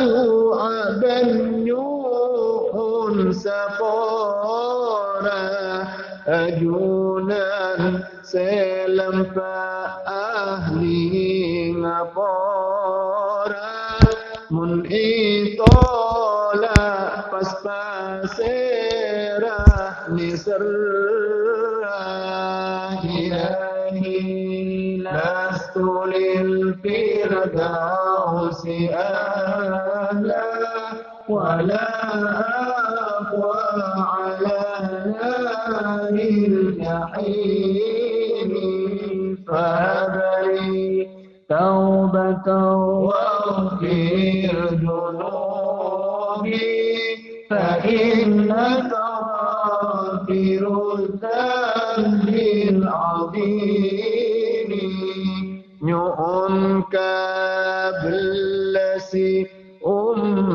doa benyuhun sapora ajunan selempa ahli ngapora mun itola pas pasera ni serah ilahi lastu lil أهلا ولا أقوى على نار الجحيم. فهب لي توبة واغفر ذنوبي فإنك غافر الذنب العظيم. نعم يؤنك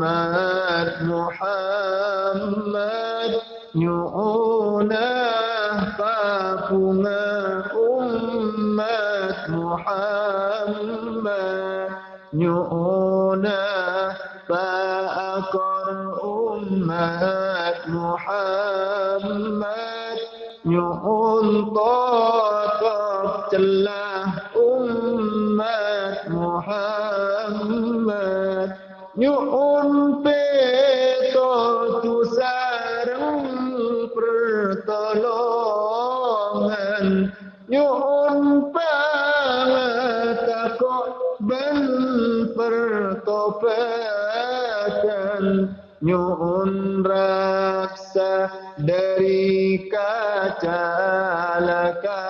umat Muhammad nyuhunah papunga umat Muhammad nyuhunah paakor umat Muhammad nyuhun totok celah umat Muhammad nyuhun nyuhun pangatakok ben pertobatan nyuhun raksa dari kecelakaan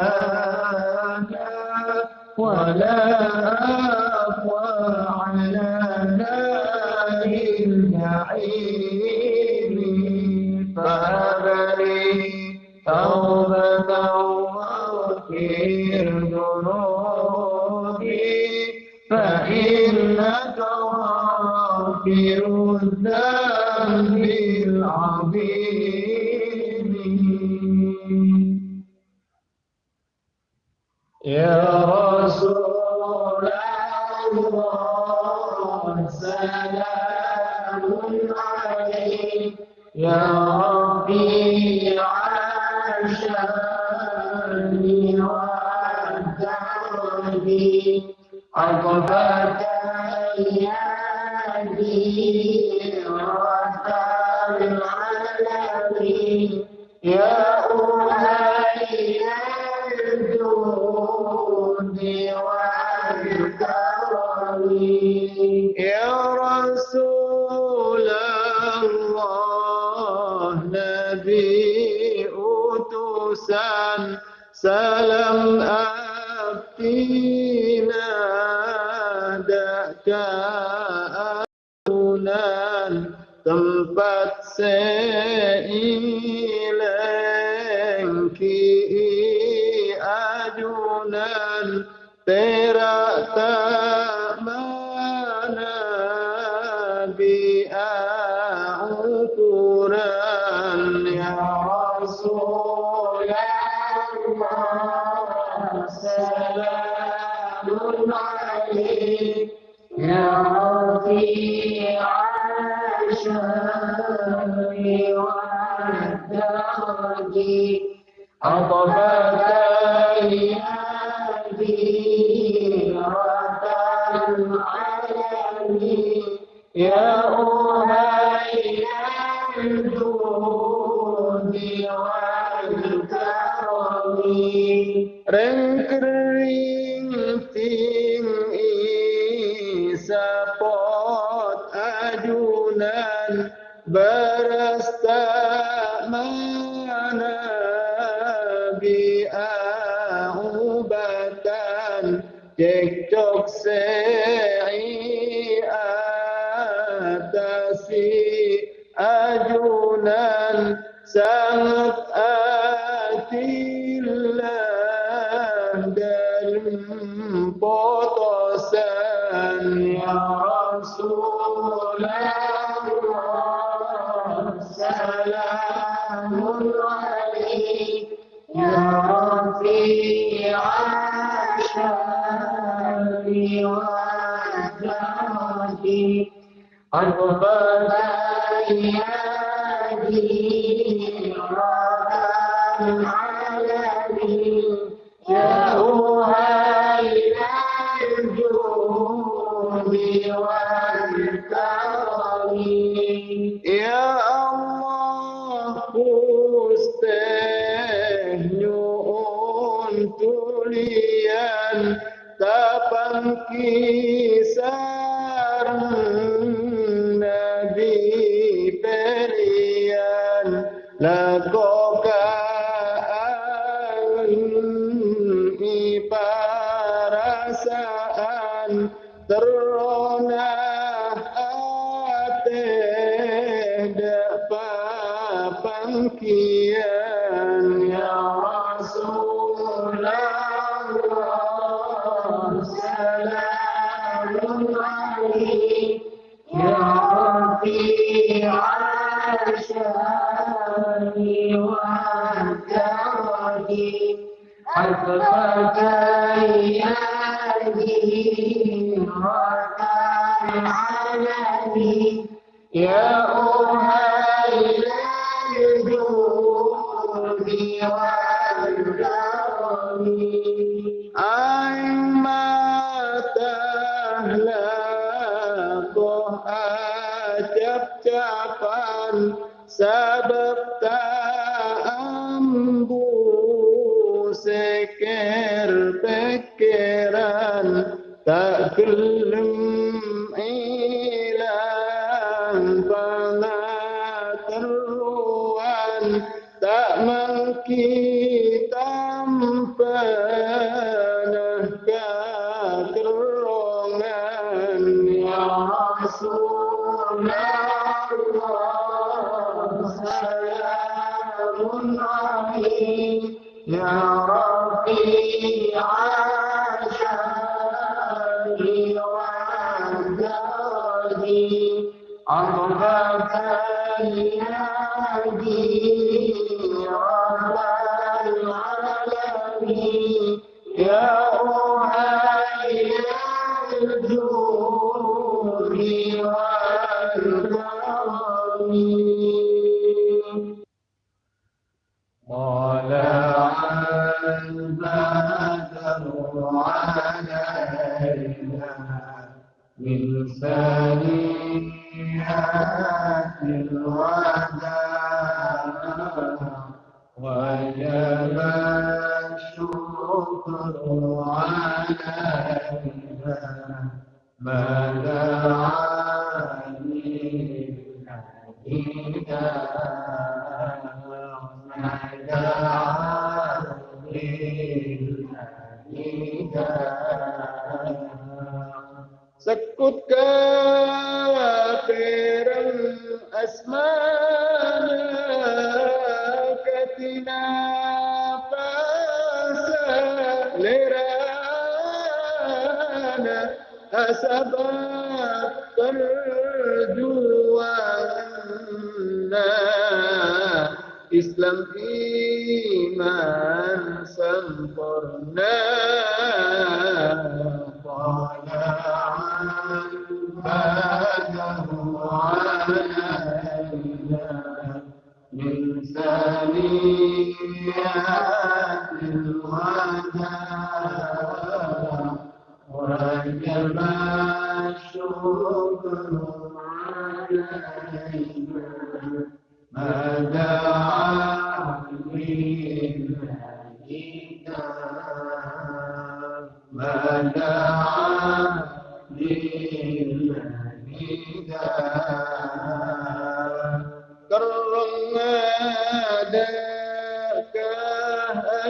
أنا ولا أقوى على نار النعيم فهب لي توبة واغفر ذنوبي فإنك غافر الذنب العظيم يا ربي على شأني وأدبي أطفأت أيام ajunan sangat Ya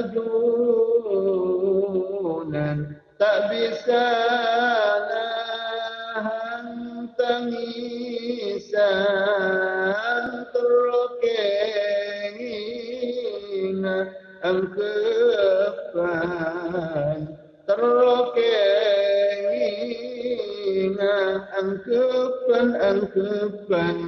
دونا تبسانا تميسا تركينا الكفان تركينا الكفان الكفان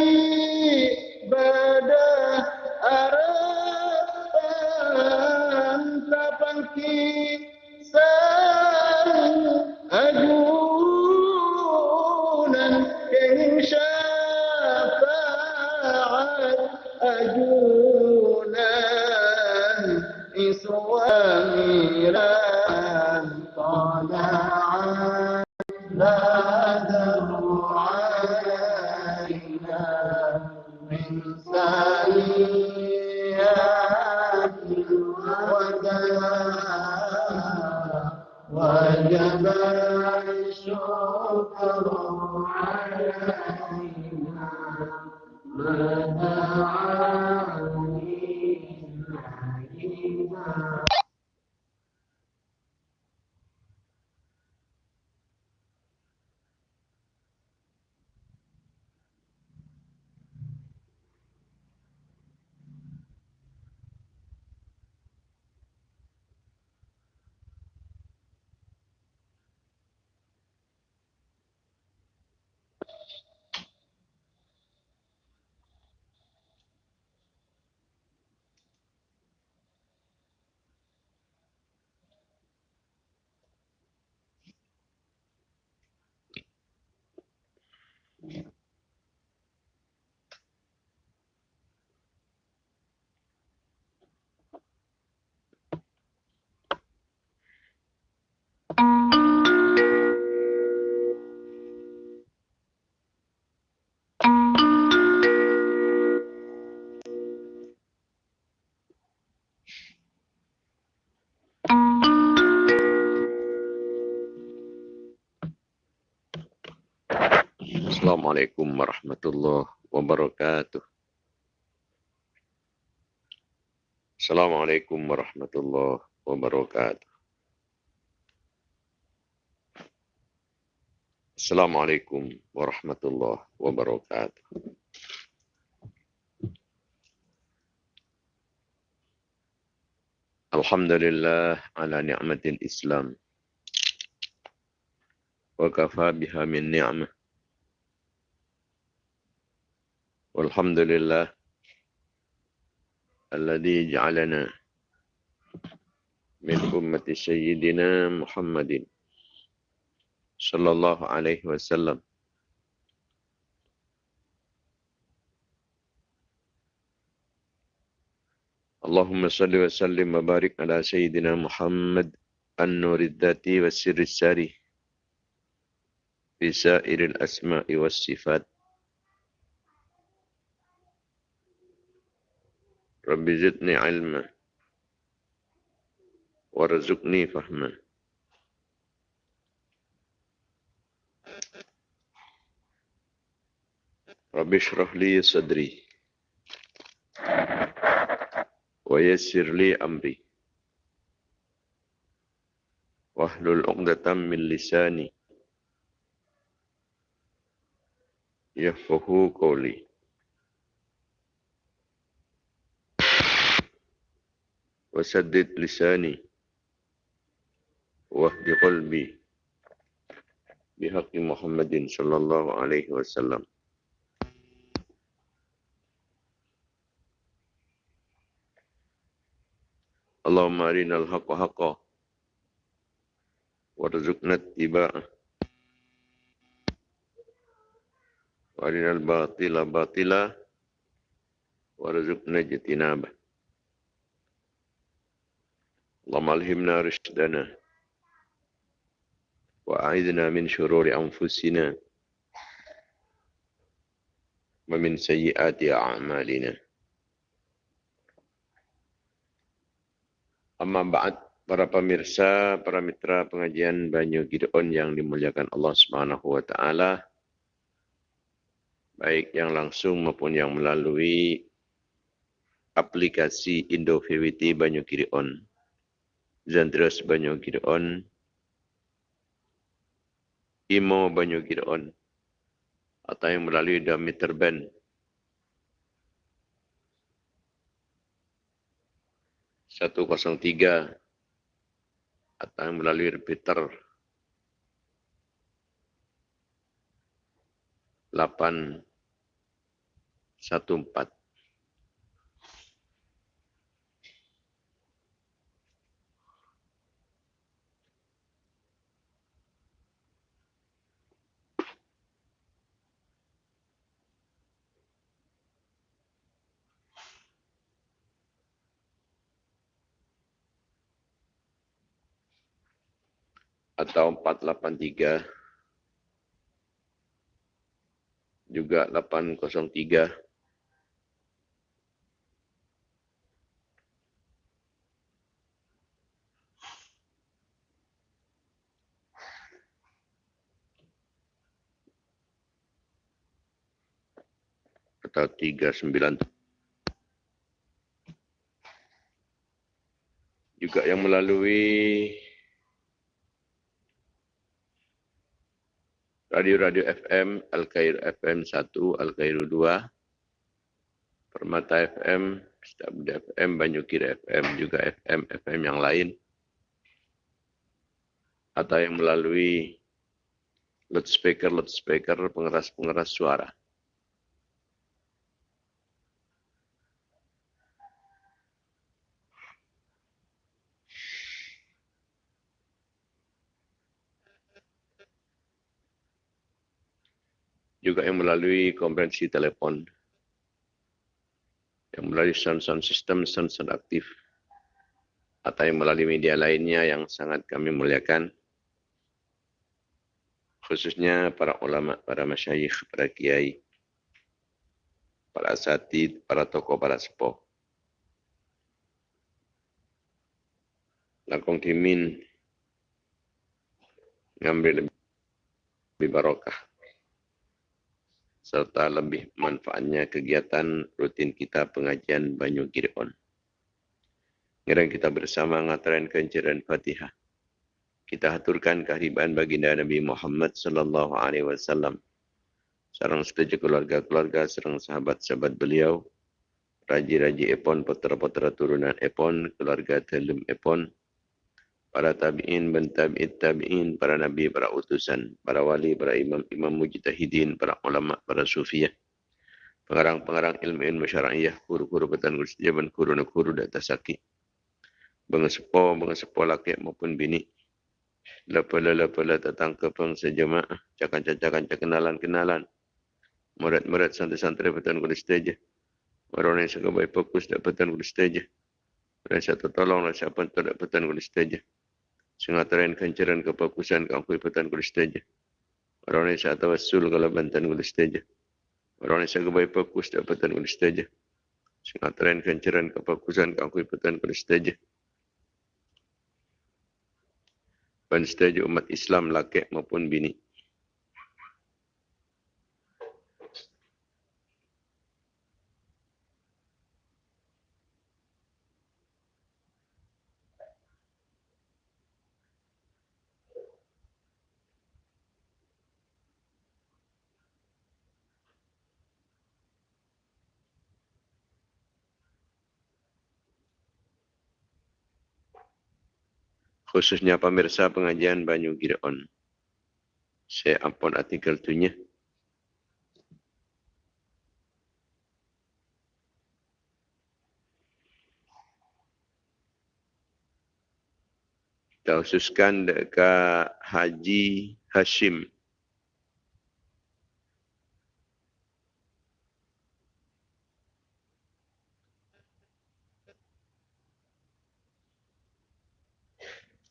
الشكر علينا ما Assalamualaikum warahmatullahi wabarakatuh. Assalamualaikum warahmatullahi wabarakatuh. Assalamualaikum warahmatullahi wabarakatuh. Alhamdulillah ala ni'matil Islam. Wa kafa biha min ni'mah. والحمد لله الذي جعلنا من أمة سيدنا محمد صلى الله عليه وسلم. اللهم صل وسلم وبارك على سيدنا محمد النور الذاتي والسر الساري في سائر الأسماء والصفات. رب زدني علما وارزقني فهما رب اشرح لي صدري ويسر لي أمري واحلل عقدة من لساني يفقهوا قولي وسدد لساني واهد قلبي بحق محمد صلى الله عليه وسلم. اللهم أرنا الحق حقا وارزقنا اتباعه وأرنا الباطل باطلا وارزقنا اجتنابه. اللهم ألهمنا رشدنا وأعذنا من شرور أنفسنا ومن سيئات أعمالنا Amma ba'd para pemirsa, para mitra pengajian Banyu Gideon yang dimuliakan Allah Subhanahu wa taala. Baik yang langsung maupun yang melalui aplikasi Indo VWT Banyu Gideon. Zandros Banyu Gideon. Imo Banyu Gideon. Atau yang melalui Dameter Band 103 atau melalui repeater 814 atau 483 juga 803 atau 39 juga yang melalui radio-radio FM, Al-Khair FM 1, Al-Khair 2, Permata FM, Stabda FM, Banyukir FM, juga FM, FM yang lain. Atau yang melalui loudspeaker-loudspeaker pengeras-pengeras suara. Juga yang melalui konferensi telepon. Yang melalui sound-sound system, sound-sound aktif. Atau yang melalui media lainnya yang sangat kami muliakan. Khususnya para ulama, para masyayikh, para kiai, para asatid, para tokoh, para sepuh. Langkong timin ngambil lebih barokah serta lebih manfaatnya kegiatan rutin kita pengajian Banyu Gireon. Ngerang kita bersama ngataran kenceran Fatihah. Kita haturkan kehadiban baginda Nabi Muhammad sallallahu alaihi wasallam. Sarang setuju keluarga-keluarga, sarang sahabat-sahabat beliau, raji-raji epon, putra-putra turunan epon, keluarga telum epon, para tabi'in ben tabi'it tabi'in, para nabi, para utusan, para wali, para imam, imam mujtahidin, para ulama, para sufiyah, pengarang-pengarang ilmu-ilmu syara'iyah, kuru-kuru petan kurus jaban, kuru-kuru data saki, bengesepo, bengesepo laki maupun bini, lepala-lepala datang ke pengsa jemaah, cakan-cakan kenalan-kenalan, murid-murid santri-santri petan kurus saja, Orang yang segabai fokus dapat petan kurus saja. Rasa tertolong, rasa pun tak dapat petan kurus saja singataran kancaran kepakusan kangkui petan kulis teja. Orang ini saya tawassul kalau bantan kulis teja. Orang ini saya kebaik fokus dapat petan kulis teja. Singataran kancaran kepakusan kangkui petan kulis teja. Pan umat Islam laki maupun bini. Khususnya pemirsa pengajian Banyu Gireon. Saya ampun artikel tunya. Kita khususkan dekat Haji Hashim.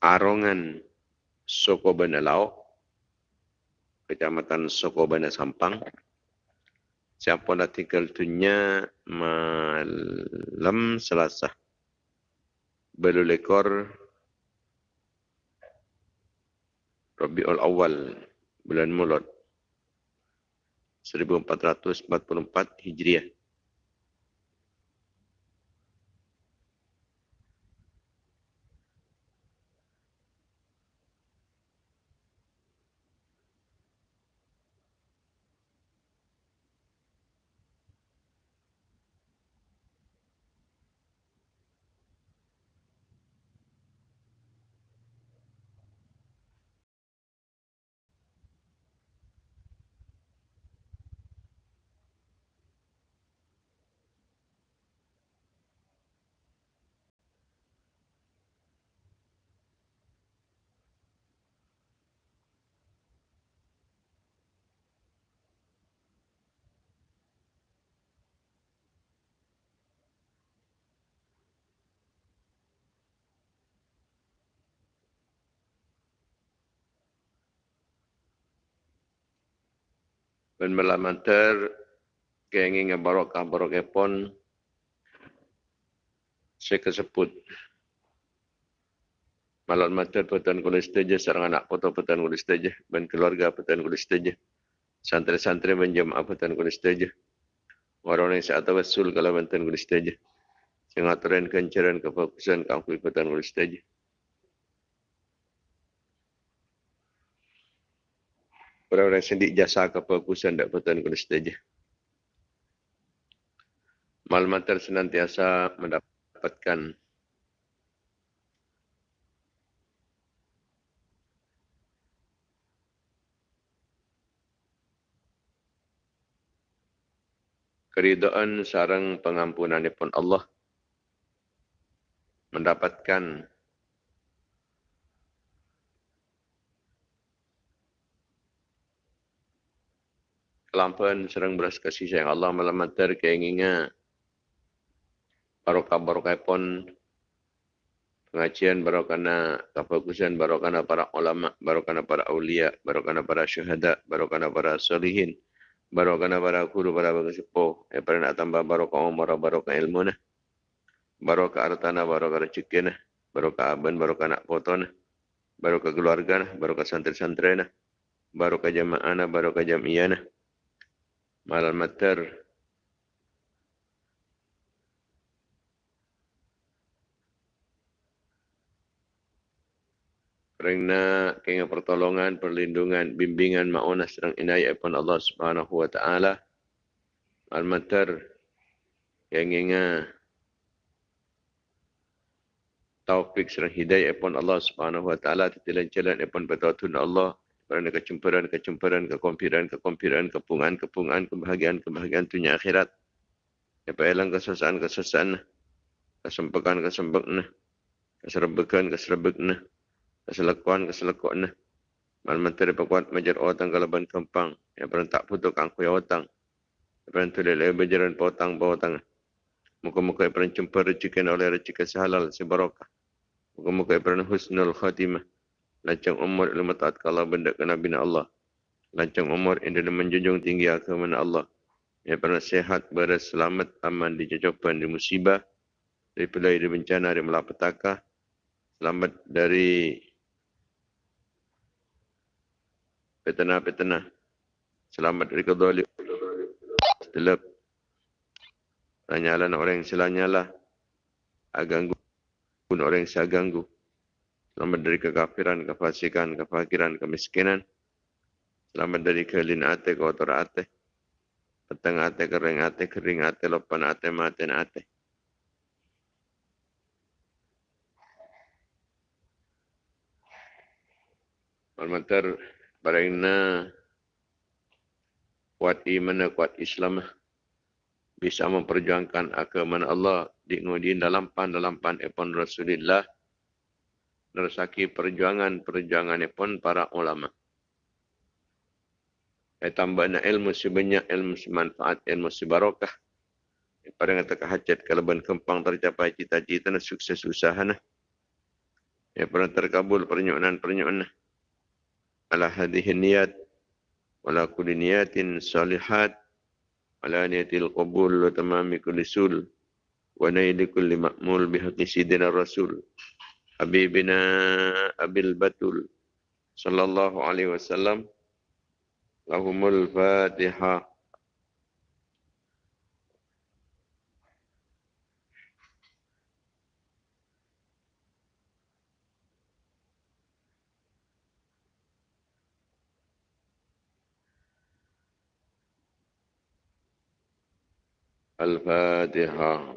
Arongan soko benelau Kecamatan Soko Bandar Sampang. Siapa artikel tunya malam Selasa. Belulekor Rabiul Awal bulan Mulud 1444 Hijriah. Ben melamantar kenging barokah barokah pon saya malam mater petan kulis teja sarang anak foto petan kulis teja ben keluarga petan kulis teja santri-santri menjemaah petan kulis teja orang yang saat wasul kalau petan kulis teja singaturan kencaran kefokusan kampung petan kulis teja orang-orang sendik jasa ke perkusan dan pertuan kuda setuju. Maklumat senantiasa mendapatkan keridaan sarang pengampunan pun Allah mendapatkan kelampuan serang beras kasih sayang. Allah malam mater keinginnya. Barokah barokah pun pengajian barokana kefokusan barokana para ulama barokana para aulia barokana para syuhada barokana para solihin barokana para guru para sepuh yang pernah nak tambah barokah umur barokah ilmu nah. Barokah hartana barokah rezeki nah. Barokah aban barokah nak foto nah. Barokah keluarga nah. Barokah santri-santri nah. Barokah jamaah nah barokah jamiah nah malam mater kerana kena pertolongan, perlindungan, bimbingan, ma'unah serang inayah pun Allah subhanahu wa ta'ala. Al-Matar yang ingat taufik serang hidayah pun Allah subhanahu wa ta'ala. Titilan jalan pun betul Allah kerana kecemperan, kecemperan, kekompiran, kekompiran, kepungan, kepungan, kebahagiaan, kebahagiaan dunia akhirat. Apa elang kesesaan, kesesaan, kesempekan, kesempekna, keserbekan, keserbekan, keselekuan, keselekuan. Mal menteri pekuat majar otang kalaban kempang, yang pernah tak putuk angku ya otang. Yang pernah tulis lagi berjalan potang, potang. Muka-muka yang pernah jumpa rezeki oleh rezeki sehalal, sebarokah. Muka-muka yang pernah husnul khatimah lancang umur ilmu taat kalau benda ke Nabi Allah. Lancang umur yang dia menjunjung tinggi agama Allah. Yang pernah sehat, beres, selamat, aman di jajapan, di musibah, dari pelai, di bencana, di malapetaka. Selamat dari petana-petana. Selamat dari kedolik. Setelah Lanyalah orang yang selanyalah. Aganggu pun orang yang saya ganggu. Selamat dari kekafiran, kefasikan, kefakiran, kemiskinan. Selamat dari kelin ate, kotor ate. Petang ate, kering ate, kering ate, lopan ate, maten ate. Malmatar barangna kuat iman kuat Islam bisa memperjuangkan agama Allah di dalam pan dalam pan epon Rasulullah nersaki perjuangan-perjuangan pun para ulama. Saya tambah nak ilmu sebanyak, ilmu semanfaat, ilmu sebarokah. Pada kata kehajat, kalau kempang tercapai cita-cita dan sukses usaha. Nah. Ya pernah terkabul pernyuanan-pernyuanan. Ala hadihin niat. Wala kuli niatin salihat. Ala niatil qabul wa tamami kulli sul. Wa naili kulli ma'mul bihaqisidina rasul. Rasul. حبيبنا أبي البتول صلى الله عليه وسلم لهم الفاتحة. الفاتحة.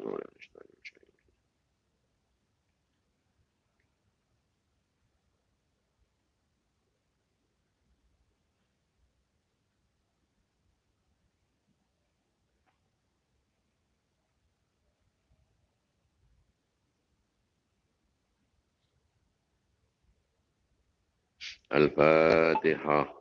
الفاتحة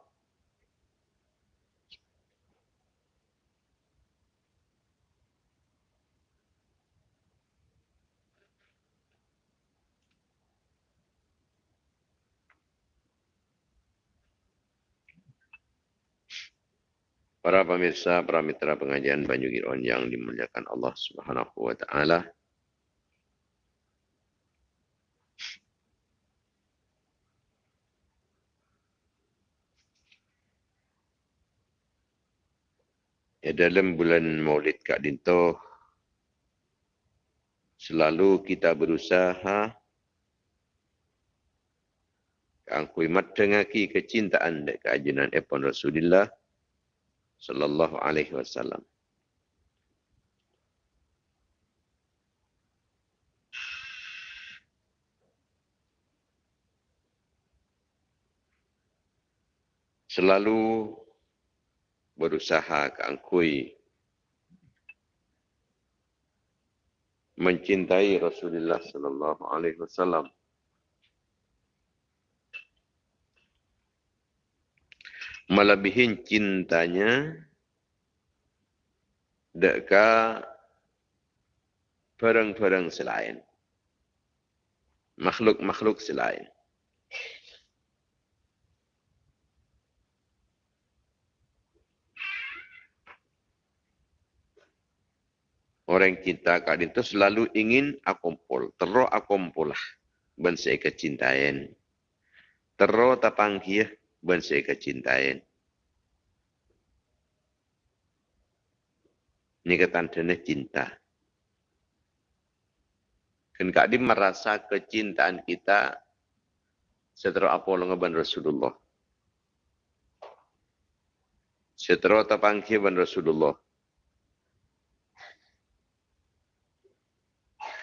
Para pemirsa, para mitra pengajian Banyu Giron yang dimuliakan Allah Subhanahu wa taala. Ya, dalam bulan Maulid Kak Dinto selalu kita berusaha kangkui mat dengaki kecintaan dek keajunan Epon Rasulullah sallallahu alaihi wasallam. Selalu berusaha keangkui mencintai Rasulullah sallallahu alaihi wasallam. melebihi cintanya deka perang-perang selain. Makhluk-makhluk selain. Orang cinta kadin itu selalu ingin akumpul. Terus akumpul lah. Ben saya kecintaan. Terus tapangkih ben saya kecintaan. Ini kata tanda cinta. Kan kak merasa kecintaan kita setelah apa lengaban Rasulullah. Setelah tapangkiban Rasulullah.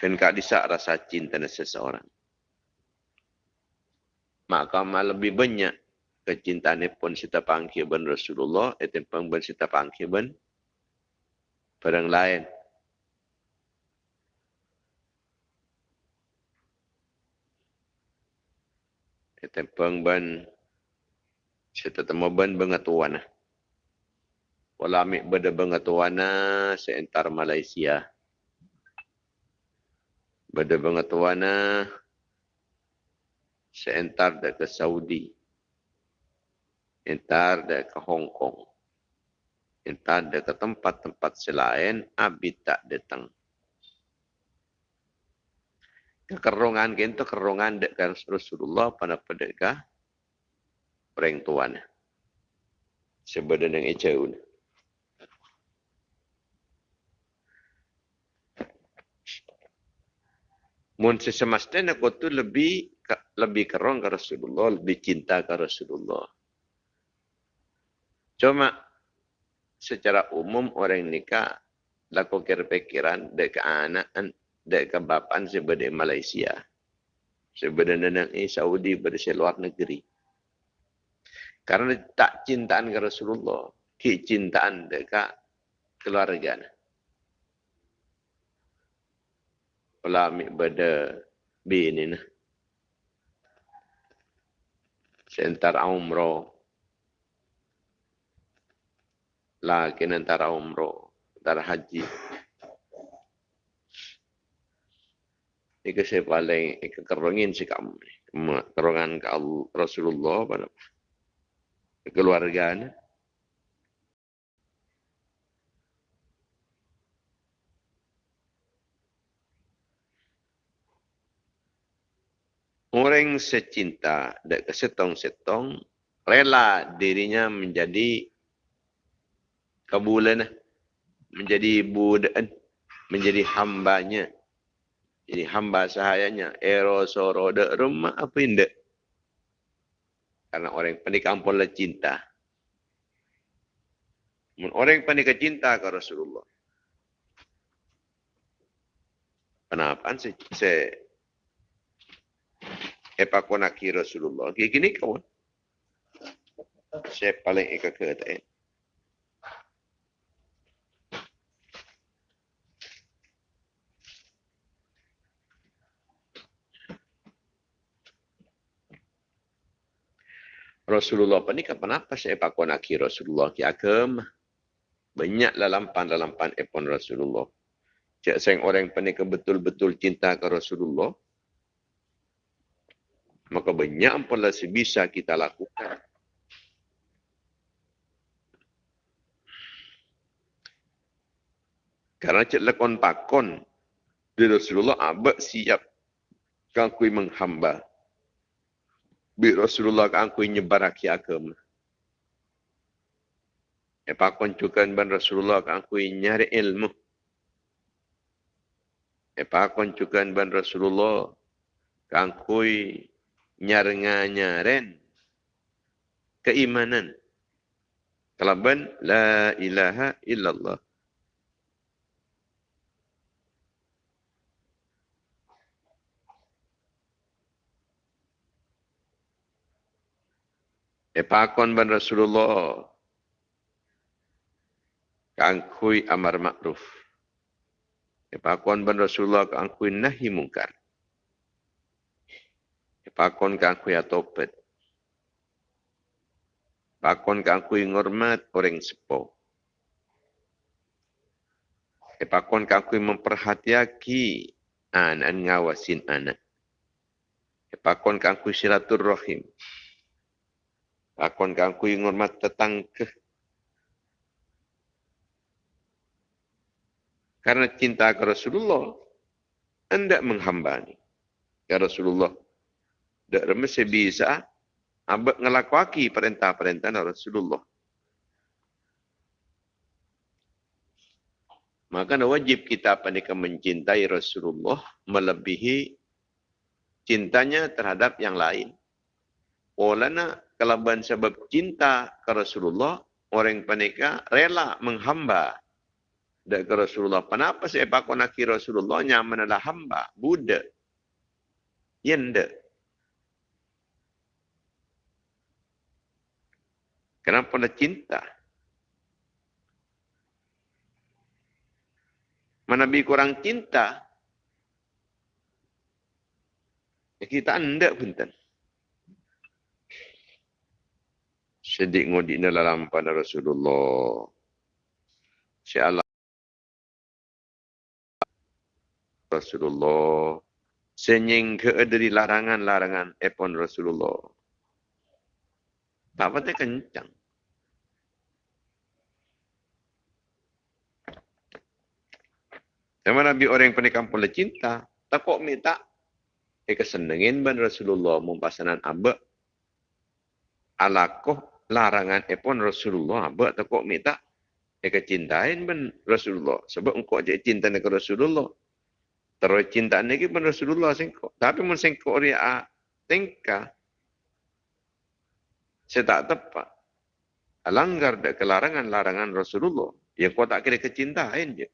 Kan kak disak rasa cinta seseorang. Maka malah lebih banyak kecintaan pun kita panggil ben Rasulullah, itu pun ben kita panggil ben barang lain. Itu pun ben kita temu ben bengatuan. Wala amik beda bengatuan seentar Malaysia. Beda bengatuan seentar ke Saudi entar de ke Hong Kong. Entar de ke tempat-tempat selain, abi tak datang. Kekerungan kita kerungan dekat Rasulullah pada pedega orang tuan. Sebenarnya yang jauh. Mun sesemestinya aku tu lebih lebih kerong ke Rasulullah, lebih cinta ke Rasulullah. Cuma secara umum orang nikah laku kira-pikiran dek anak dek bapan sebagai Malaysia. Sebenarnya nanti Saudi berada luar negeri. Karena tak cintaan ke Rasulullah, ki cintaan deka keluarga. Ulami pada bini nah. Sentar umroh lagi umroh, antara haji. Ini saya paling kekerongin sih kamu. Kerongan ke Rasulullah pada keluarga orang secinta dan kesetong-setong rela dirinya menjadi kabulan menjadi budak menjadi hambanya jadi hamba sahayanya. Ero soro de rumah apa indah karena orang pandai kampung lah cinta. Orang yang pandai cinta ke Rasulullah? Kenapa? Saya Epa ko nak Rasulullah. Kaya gini kawan. Saya paling eka kata Rasulullah apa ni kapan apa saya pakon akhir Rasulullah ki agam banyak lalampan lalampan epon Rasulullah. Cak seng orang panik betul-betul cinta ke Rasulullah. Maka banyak apalah sebisa kita lakukan. Karena cak lakon pakon di Rasulullah abak siap kangkui menghamba bi Rasulullah kan aku nyebar aki agama. E pa koncukan ban Rasulullah kan aku nyari ilmu. E pa koncukan ban Rasulullah kan aku nyarenga nyaren keimanan. Kelaban la ilaha illallah. Epakon ban Rasulullah. Kangkui amar makruf. Epakon ban Rasulullah kangkui nahi mungkar. Epakon kangkui atopet. Pakon kangkui ngormat orang sepo. Epakon kangkui memperhatiaki anak ngawasin anak. Epakon kangkui silaturrahim. rahim. Akon kangku ngormat tetang ke. Karena cinta ke Rasulullah, anda menghamba ni. Ya Rasulullah, tak remesi bisa abad ngelakwaki perintah-perintah Rasulullah. Maka wajib kita pandai mencintai Rasulullah melebihi cintanya terhadap yang lain. Olana kelaban sebab cinta ke Rasulullah, orang penika rela menghamba dan ke Rasulullah. Kenapa saya pakai nak Rasulullah nyaman adalah hamba, Buddha. Yende. Kenapa nak cinta? Mana bi kurang cinta? Ya kita anda pun sedik ngodi na lalam pada Rasulullah. Si Allah Rasulullah senying ke dari larangan-larangan epon Rasulullah. Apa kencang. Sama Nabi orang yang penikam pula cinta, tak kok minta. Eh kesenengin ban Rasulullah mumpasanan abak. Alakoh larangan epon Rasulullah buat tak kok minta dia kecintain ben Rasulullah sebab engkau aja cinta dengan Rasulullah terus cinta lagi ben Rasulullah sengko tapi mun sengko ria tengka saya tak tepat. Langgar dak kelarangan-larangan Rasulullah. Ya kau tak kira kecintaan je.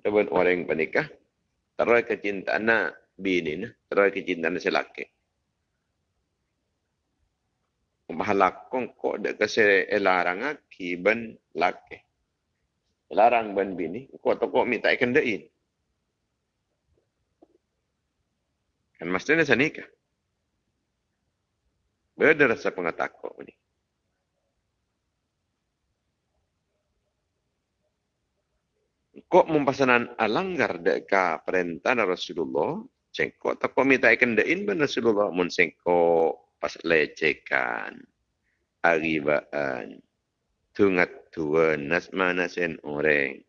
Ataupun orang yang menikah, terus kecintaan nak bini ni terus kecintaan si laki Mahalak kong ko de kasi elarang aki ban laki. Larang ban bini, ko to ko minta ikan dein. Kan mestinya sa nikah. Beda rasa pengatako ni. Kok mempasanan alanggar deka perintah Rasulullah, Cengko tak kau minta ikan dain ben Rasulullah mun cengko pas lecekan agibaan tungat tuan nas mana sen orang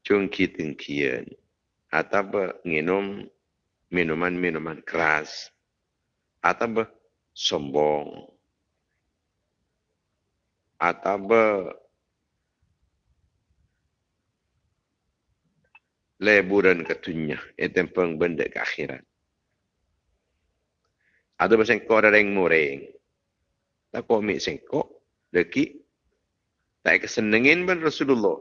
cungki tengkian atau minum minuman-minuman keras. Atau sombong atau leburan ketunya. Itu peng benda ke akhirat. Ada bersengkok ada yang mureng. Tak kau mik sengkok deki tak kesenengin ben Rasulullah.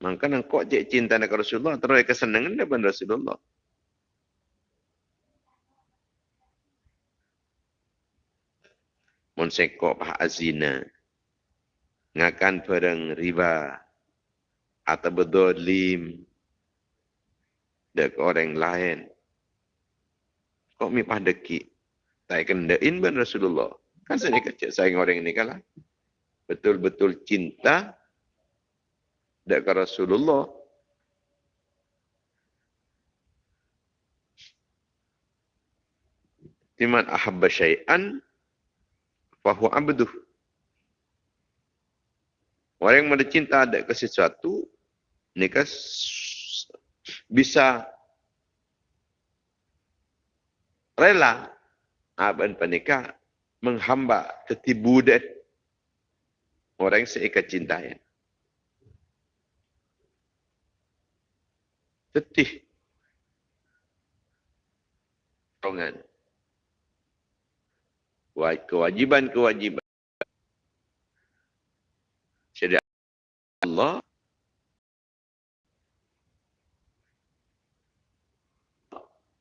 Maka nang cek cinta nak Rasulullah terus kesenengin ben Rasulullah mun sengkok pah azina ngakan perang riba atau berdolim dek orang lain. Kok mi pah deki? Tak kendain ben Rasulullah. Kan saya kecil sayang orang ini kalah. Betul-betul cinta dek Rasulullah. Timan ahabba syai'an fahu abduh. Orang yang cinta ada ke sesuatu, kan bisa rela aban panika menghamba ketibudan orang yang seika cintanya. Tetih. Rongan. Kewajiban-kewajiban. Syariat Allah.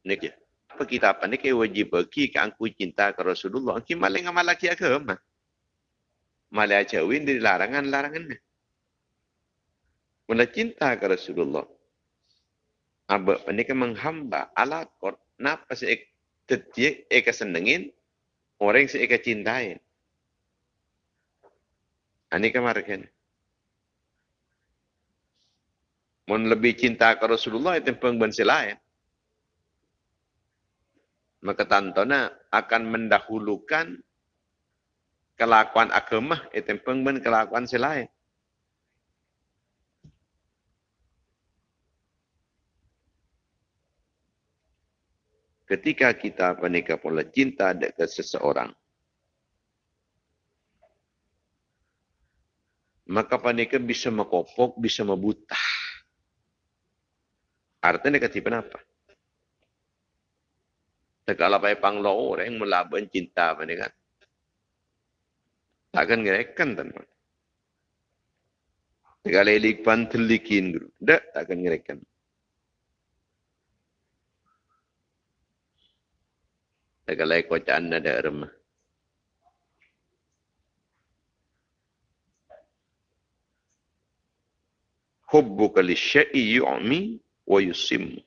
Ni ke? Apa kita apa ni? Ke wajib bagi ke angku cinta ke Rasulullah? Ki maling amal lagi agama malah jauhin dari larangan-larangan ni cinta ke Rasulullah. Aba ni ke menghamba ala kor napa si tetiak eka senengin orang si eka cintain. Ani kemarin. Mun lebih cinta ke Rasulullah itu pengben lain maka tantona akan mendahulukan kelakuan agama itu pengben kelakuan selain. Ketika kita menikah pula cinta dekat seseorang, maka panika bisa mekopok, bisa membutah. Artinya ketipan apa? Segala baik panglo orang melaban cinta apa ni kan. Takkan ngerekan teman. Segala ilik pantelikin guru. Tak, takkan ngerekan. Segala kocaan ada remah. Hubbuka li syai'i yu'mi wa yusimmu.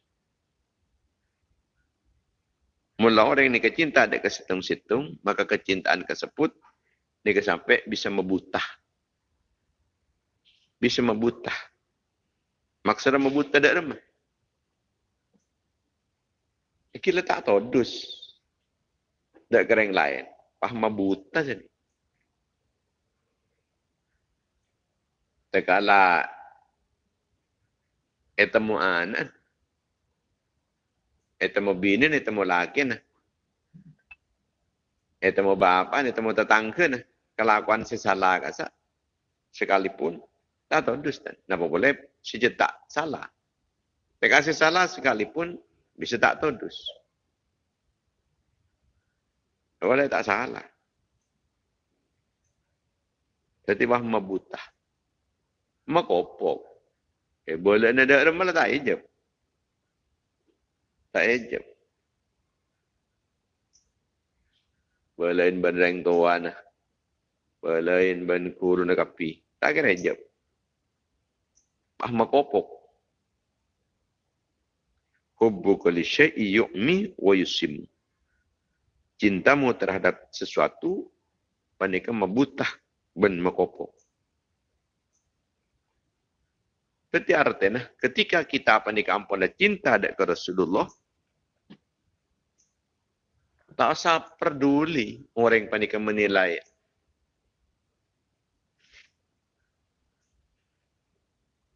Mula orang ini kecinta ada kesitung-situng, maka kecintaan tersebut ni sampai bisa membutah. Bisa membutah. Maksudnya membutah tak remah. Iki letak todus. Tak kering lain. Paham membutah jadi. Tekala etemu anak binin, ito mo laki na. Ito mo bapa, ito mo tatangke na. Kelakuan si salah kasa. Sekalipun. Tak tahu dusta. Napa boleh tak salah. Teka si salah sekalipun bisa tak tahu dus. Boleh tak salah. Jadi bah mabutah. Makopok. Eh boleh ada malah tak hijab. Tak ejab. Belain ban reng tuan. Belain ban kuru nak api. Tak kira ejab. Ah makopok. Hubbu kali syai'i yu'mi wa yusim. Cintamu terhadap sesuatu panika mabutah ben makopok. Berarti artinya ketika kita panika ampun cinta dekat Rasulullah, tak usah peduli orang yang panik menilai.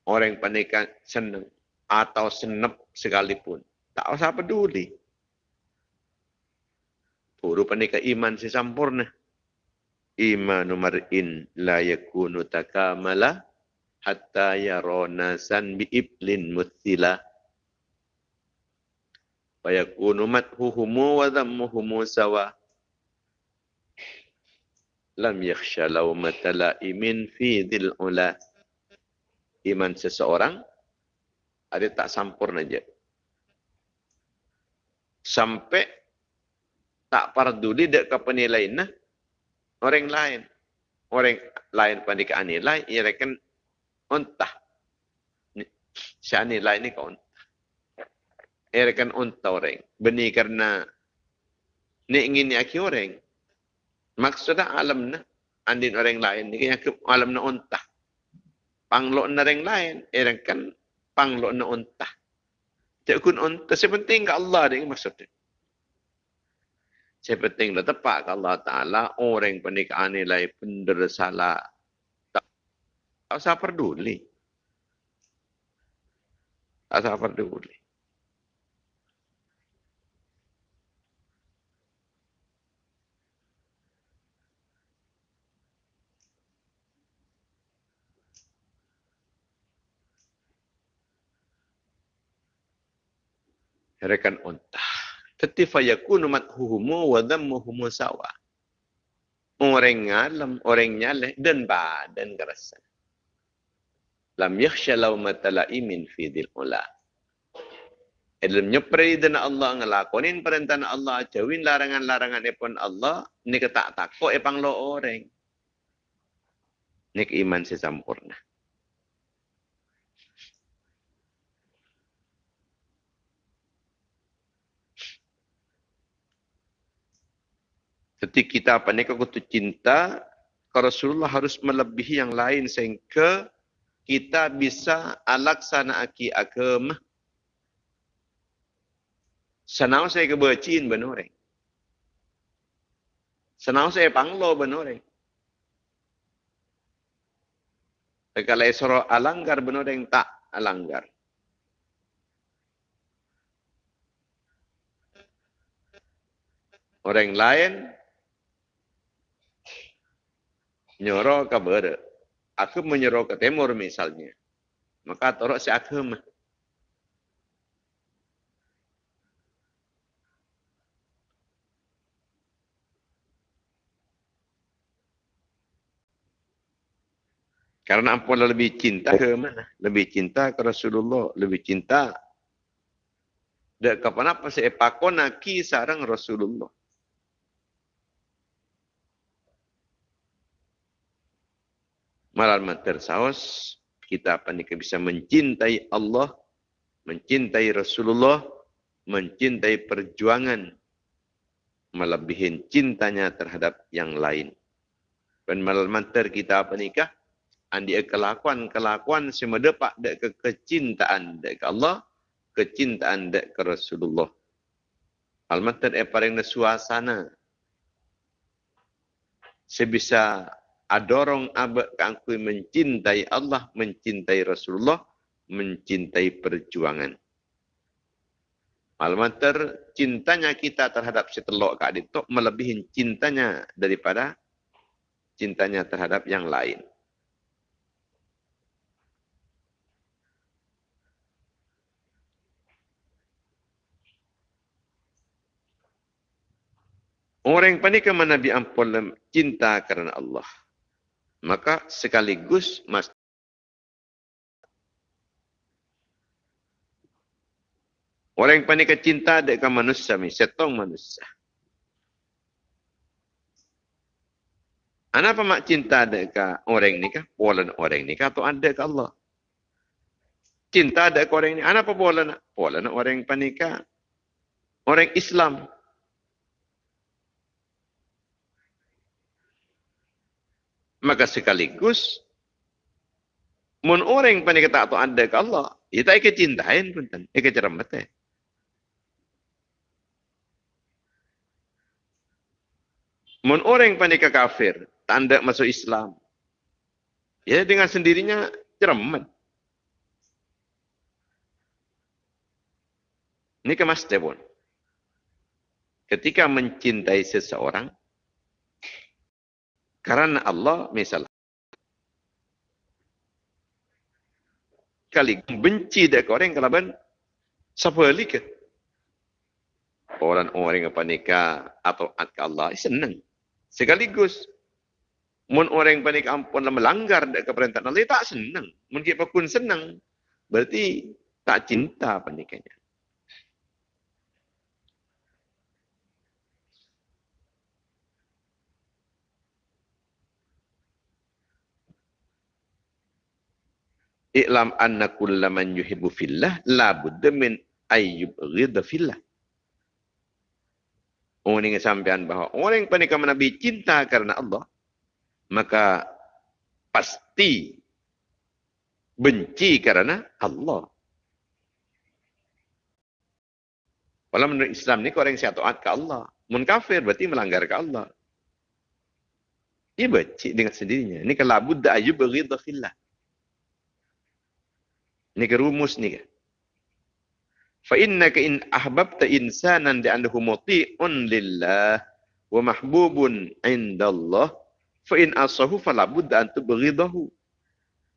orang panikan senang atau senep sekalipun. Tak usah peduli. Puru panika iman si sampurna. Imanu mar'in la yakunu takamala hatta yarona san bi iblin muthila. Fayakunu mathuhumu wa dhammuhumu sawa. Lam yakhsha lawmata la'imin fi dhil ula. Iman seseorang ada tak sempurna je. Sampai tak peduli dek ke penilaian nah. Orang lain. Orang lain pandikaan nilai, ia rekan ontah. Si nilai ni kau ontah. Ia rekan ontah orang. Benih karena ni ingin ni aki orang. Maksudnya alam na. Andin orang lain ni kaya alam na ontah. Panglok na orang lain. Ia rekan panglok na ontah. Tak kun ontah. Sepenting ke Allah ni maksudnya. Saya penting dah tepat ke Allah Ta'ala orang pernikahan nilai pendera salah. Tak, tak usah peduli. Tak usah peduli. Rekan ontah. Tetapi fayakunu mathuhumu wa dhammuhumu sawa. Orang alam, orang nyaleh dan badan kerasa. Lam yakhsha lawmata la'imin fi dhil ula. Dalam nyepri dan Allah ngelakonin perintah Allah, jauhin larangan-larangan pun Allah, ni ketak takut epang lo orang. Ni iman sesampurna. Ketika kita apa ni kalau cinta, Rasulullah harus melebihi yang lain sehingga kita bisa alaksana aki agama. Senau saya kebacin benoreng. Senau saya panglo benoreng. Kalau esoro alanggar benoreng tak alanggar. Orang lain nyoro ke barat. Aku menyoro ke timur misalnya. Maka torok si agama. Karena ampun lebih cinta ke mana? Lebih cinta ke Rasulullah. Lebih cinta. Dan kapan apa pakona ki sarang Rasulullah. Malam tersaus kita apa ni bisa mencintai Allah, mencintai Rasulullah, mencintai perjuangan melebihi cintanya terhadap yang lain. Dan malam manter kita apa nikah? Andi kelakuan-kelakuan semua dapat dek ke kecintaan dek ke Allah, kecintaan dek ke Rasulullah. Al-Mantar eh paling suasana. Sebisa adorong abad kangkui mencintai Allah, mencintai Rasulullah, mencintai perjuangan. Malamater cintanya kita terhadap setelok kak itu melebihi cintanya daripada cintanya terhadap yang lain. Orang panik ke Nabi Ampun cinta kerana Allah maka sekaligus mas Orang yang panik cinta dekat manusia ni, setong manusia. Kenapa mak cinta dekat orang ni kah? Pola orang ni kah? Atau ada ke Allah? Cinta dekat orang ni. Kenapa pola nak? Pola nak orang yang panik Orang Islam. maka sekaligus mun orang pani kata tu anda ke Allah? Ia tak ikut cintain pun ya, tan ikut ceram mun orang pani ke kafir tanda masuk Islam. Ya dengan sendirinya ceram ini kemas pun. Ketika mencintai seseorang, karena Allah misalnya, kali benci dek orang kalau ben siapa ke? Orang-orang apa nikah atau at Allah senang. Sekaligus mun orang panik ampun melanggar dek perintah Allah tak senang. Mun kita pun senang. Berarti tak cinta pernikahannya I'lam anna kulla man yuhibbu fillah la budda min ayyub ghidha fillah. Orang ini sampean bahawa orang yang panik Nabi cinta karena Allah, maka pasti benci karena Allah. Kalau menurut Islam ni orang yang taat ke Allah. Mun kafir berarti melanggar ke Allah. Dia benci dengan sendirinya. Ini kalau buddha ayub ghidha fillah. Ini ke rumus ni. Fa innaka in ahbabta insanan di annahu muti'un lillah wa mahbubun indallah fa in asahu fala budda an tubghidahu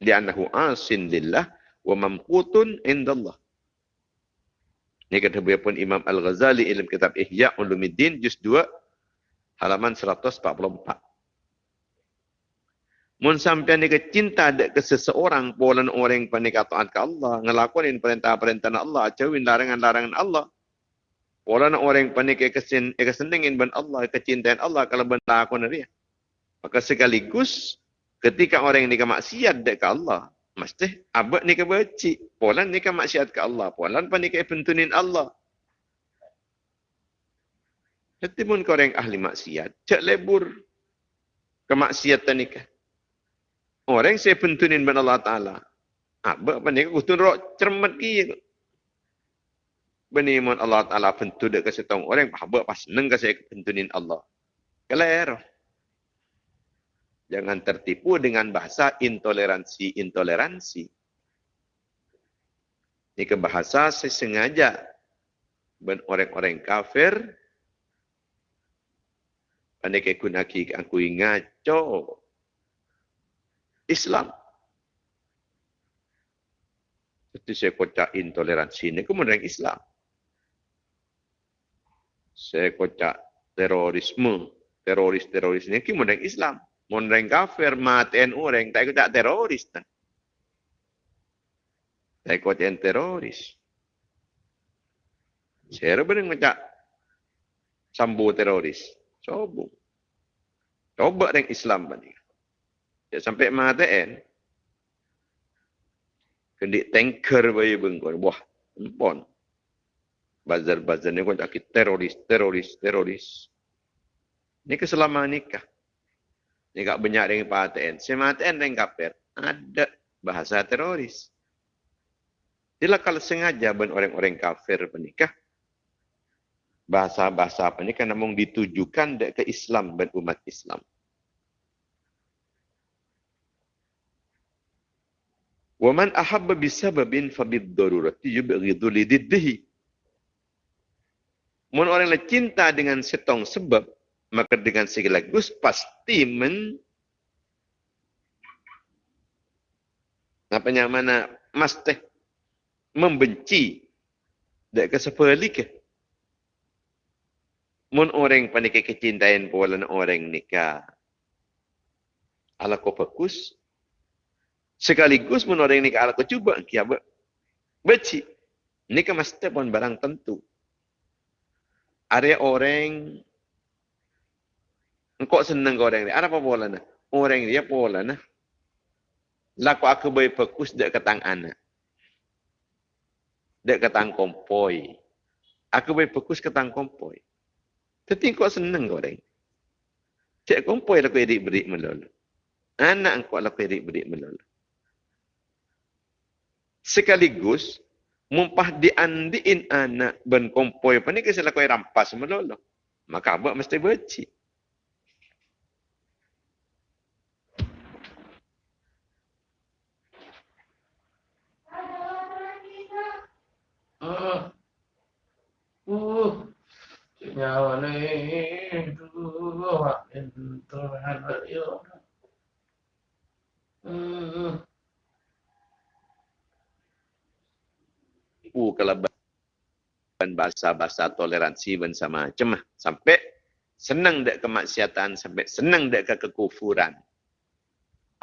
li annahu asin lillah wa mamqutun indallah. Ini kata pun Imam Al-Ghazali dalam kitab Ihya Ulumuddin juz 2 halaman 144. Mun sampean ni cinta dek ke seseorang polan orang panik taat ke Allah, ngelakuin perintah-perintah Allah, jauhin larangan-larangan Allah. Polan orang panik ke kesin ke senengin ben Allah, kecintaan Allah kalau ben lakon dia. Maka sekaligus ketika orang ni ke maksiat dek ke Allah, mesti abad ni ke benci. Polan ni ke maksiat ke Allah, polan panik ke pentunin Allah. Jadi pun kau orang ahli maksiat, cek lebur kemaksiatan ni ke. Orang saya pentunin ben Allah Ta'ala. Apa apa ni? Aku tun rok cermat ki. Bani mon Allah Ta'ala pentu dek kasih tahu orang apa pas seneng kasih pentunin Allah. Keler. Jangan tertipu dengan bahasa intoleransi-intoleransi. Ini ke bahasa sesengaja. Ben orang-orang kafir. Pandai kekunaki aku ngaco. Islam. Jadi saya kocak intoleransi ini kemudian Islam. Saya kocak terorisme, teroris-teroris ini kemudian Islam. Kemudian kafir, matiin orang, tak kocak teroris. Tak kocak teroris. Saya benar kocak sambu teroris. Coba. Coba dengan Islam. Banding. Ya, sampai mataen. Kendi tanker bayi bengkor. Wah, empon. Bazar-bazar ni kau tak teroris, teroris, teroris. Ini keselama nikah. Ini tak banyak dengan paten. Sematen dengan kafir. Ada bahasa teroris. Bila kalau sengaja ben orang-orang kafir menikah, bahasa-bahasa apa ini kan namun ditujukan ke Islam dan umat Islam. Wa man ahabba bisababin fabid darurati yubghidu lididdihi. Mun orang yang cinta dengan setong sebab, maka dengan sekaligus pasti men apa yang mana mas teh membenci dak kesepeli ke mun orang panik kecintaan pola orang nikah ala ko fokus Sekaligus pun orang ini ke Allah cuba kia ber beci. Ini kan mesti pun barang tentu. Ada orang engkau senang orang ini. Ada apa pola na? Orang dia pola na. Laku aku boleh fokus dek ketang anak. Dek ketang kompoi. Aku boleh fokus ketang kompoi. Tapi kau senang orang. Cek kompoi laku edik berik melulu. Anak engkau laku edik berik melulu sekaligus mumpah diandiin anak ben kompoi apa ni kisah lakoi rampas melolo. Maka abak mesti beci. Uh. Hmm. Uh, kalau bahasa-bahasa toleransi bersama cemah sampai senang dek kemaksiatan sampai senang dek ke kekufuran.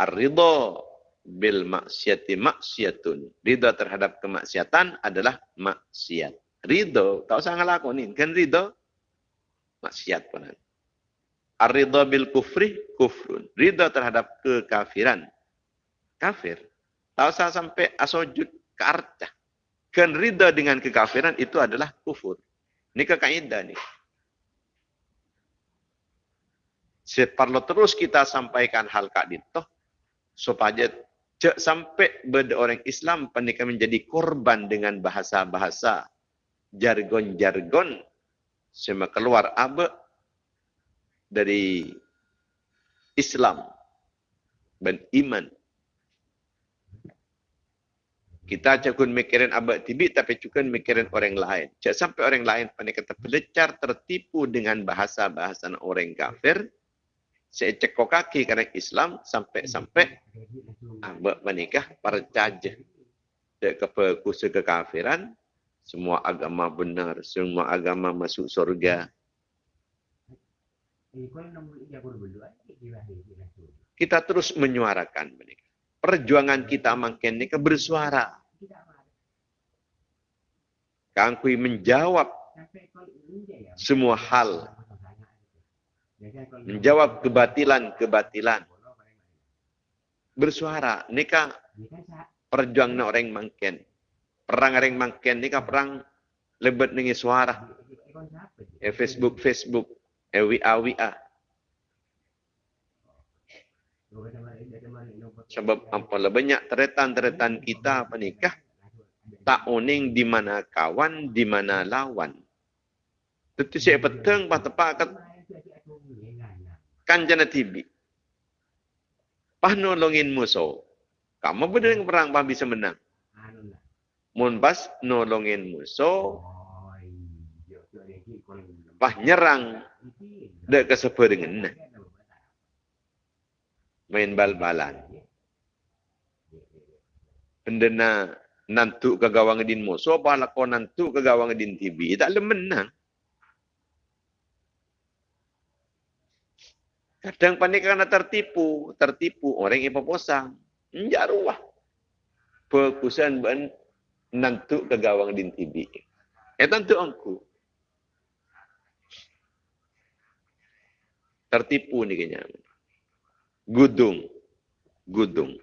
Ar-ridha bil maksiati maksiatun. Ridha terhadap kemaksiatan adalah maksiat. Ridha, tak usah ngelakonin. Kan ridha? Maksiat pun. Ar-ridha bil kufri, kufrun. Ridha terhadap kekafiran. Kafir. Tak usah sampai asojud ke arcah. Kan ridha dengan kekafiran itu adalah kufur. Ini kekaidah ni. Seperlu terus kita sampaikan hal kak ditoh supaya cek sampai benda orang Islam pandai menjadi korban dengan bahasa-bahasa jargon-jargon. Semua keluar abe dari Islam. Dan iman kita cakun mikirin abad tibi tapi juga mikirin orang lain. Jangan sampai orang lain pandai kata pelecar tertipu dengan bahasa-bahasa orang kafir. Saya cekok kaki kerana Islam sampai-sampai abad menikah percaya. Dek keperkusa kekafiran. Semua agama benar. Semua agama masuk surga. Kita terus menyuarakan perjuangan kita makin ni bersuara. Kangkui menjawab semua hal. Menjawab kebatilan-kebatilan. Bersuara. Ni kan perjuangan orang makin. Perang orang makin ni kan perang lebet dengan suara. Eh, Facebook, Facebook. Eh, WA, WA. Sebab apalah banyak teretan-teretan kita menikah tak uning di mana kawan, di mana lawan. Tentu saya petang bah tepak kat tibi. Pah nolongin musuh. Kamu berdeng perang pah bisa menang. Mun pas nolongin musuh. Pah nyerang. Dek keseperengan. Nah main bal-balan. Pendena nantu ke gawang din mo. So, apa kau nantu ke gawang din TV? Tak boleh menang. Kadang panik karena tertipu. Tertipu. Orang yang posang. Menjaruah. Perkusan ben nantu ke gawang din TV. Eh, tentu aku. Tertipu ni kenyang gudung gudung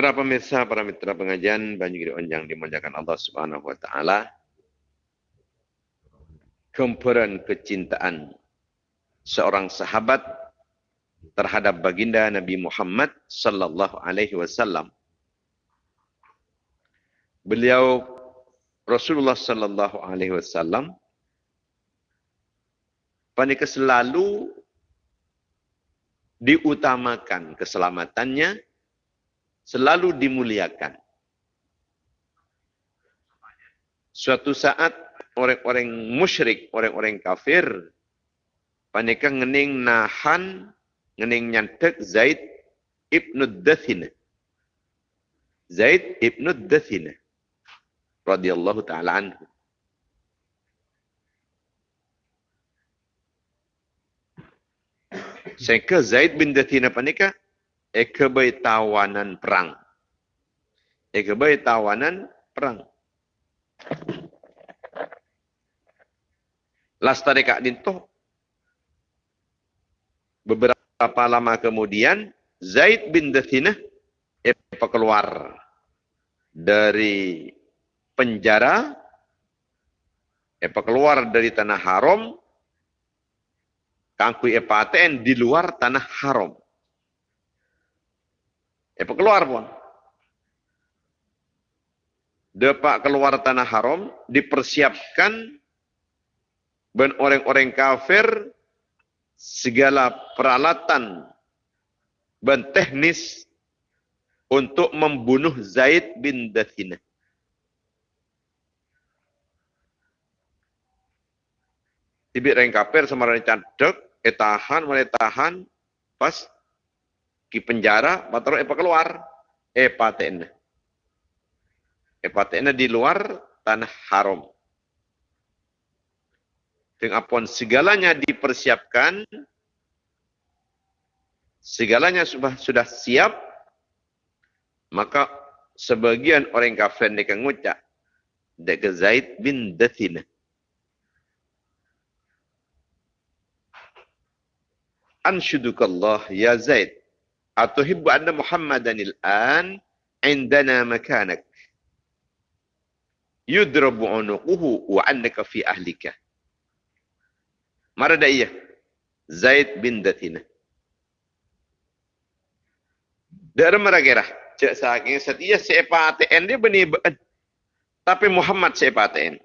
Para pemirsa, para mitra pengajian Banyu Onjang dimuliakan Allah Subhanahu wa taala. Kempuran kecintaan seorang sahabat terhadap baginda Nabi Muhammad sallallahu alaihi wasallam. Beliau Rasulullah sallallahu alaihi wasallam panika selalu diutamakan keselamatannya selalu dimuliakan. Suatu saat orang-orang musyrik orang-orang kafir panika ngening nahan ngening nyantek Zaid ibnu Dathina. Zaid ibnu Dathina radhiyallahu taala anhu. Sehingga Zaid bin Dathina panika ekabai tawanan perang. Ekabai tawanan perang. Lastari kak dinto. Beberapa lama kemudian Zaid bin Dathina apa keluar dari penjara, apa keluar dari tanah haram, kangku apa aten di luar tanah haram. Apa keluar pun. Depak keluar tanah haram, dipersiapkan ben orang-orang kafir segala peralatan ben teknis untuk membunuh Zaid bin Dathina. Tibik orang kafir sama orang cadek, eh tahan, mulai tahan, pas ki penjara, baru eh keluar, eh paten. Eh paten di luar tanah haram. Dengan apapun segalanya dipersiapkan, segalanya sudah sudah siap, maka sebagian orang kafir ni kan ngucap, dek Zaid bin Dathina. Anshudukallah ya Zaid. Atuhibbu anna Muhammadan al-an indana makanak. Yudrabu unuquhu wa annaka fi ahlika. Marada iya. Zaid bin Dathina. Dari mereka cek saking setia sepa ATN dia benih tapi Muhammad sepa ATN.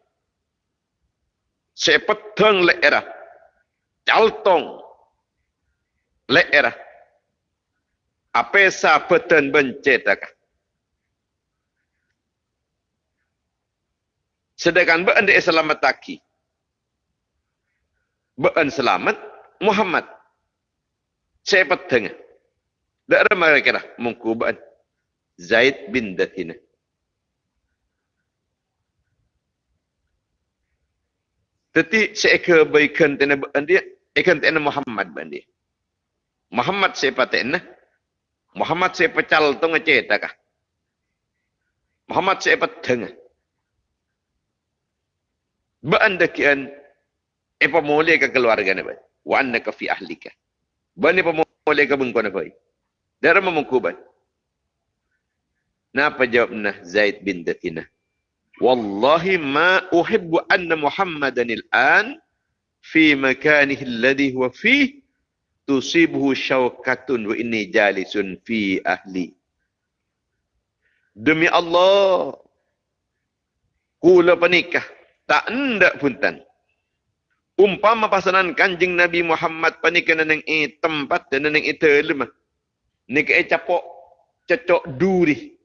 Sepeteng le era. Caltong leera apesa peten bencetaka sedangkan bean dia selamat taki bean selamat Muhammad. Saya peteng daerah mereka lah mungku bean Zaid bin Dathina. Tetapi saya kebaikan tena dia, ikan tena Muhammad bandi. Muhammad siapa tenah? Muhammad siapa cal tu ngeceta kah? Muhammad siapa tengah? Beanda kian apa mulai ke keluarga ni bay? Wa annaka fi ahlika. Bani apa mulai ke bengkona bay? Dara memungkuban. Napa jawabna Zaid bin Dathina? Wallahi ma uhibbu anna Muhammadan al-an fi makanihi alladhi huwa fihi tusibuhu syaukatun wa inni jalisun fi ahli. Demi Allah, kula penikah, tak hendak puntan. Umpama pasanan kanjing Nabi Muhammad panikah nang i tempat dan nang itu lemah. Nika e capok, cecok duri.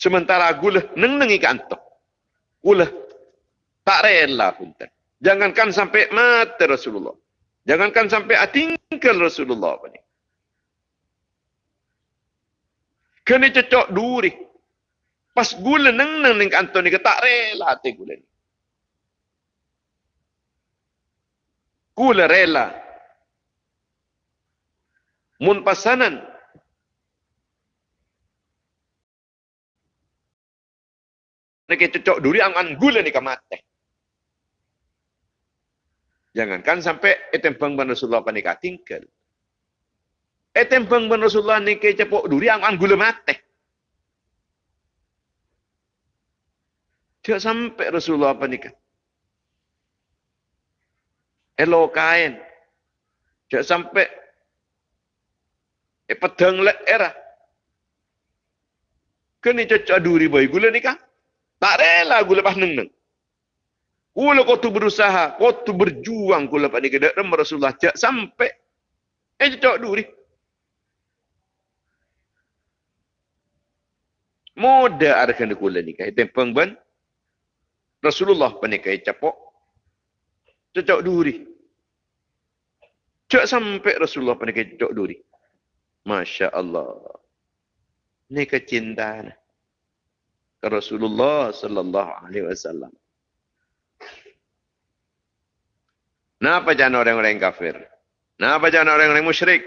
Sementara gula neng nengi kantok. Gula tak rela puntan. Jangankan sampai mati Rasulullah. Jangankan sampai atingkal Rasulullah ni. Kena cocok duri. Pas gula neng neng neng kantor ni ke tak rela hati gula ni. Gula rela. Mun pasanan. Nek cocok duri angan gula ni ke. Jangankan sampai etempang ban Rasulullah panika tinggal. Etempang ban Rasulullah ni cepok duri ang ang gula mate. Tidak sampai Rasulullah panika. Elo kain. Tidak sampai e pedang le era. Kini cocok duri boy gula nikah. Tak rela gula pas neng neng. Kula kau tu berusaha, kau tu berjuang kula pada kedai dan Rasulullah cak sampai eh cocok duri. Moda arkan kula ni kai tempang ban Rasulullah panikai capok cocok duri. Cak sampai Rasulullah panikai cocok duri. Masya Allah. Ini kecintaan. Rasulullah sallallahu alaihi wasallam. Kenapa jangan orang-orang kafir? Kenapa jangan orang-orang musyrik?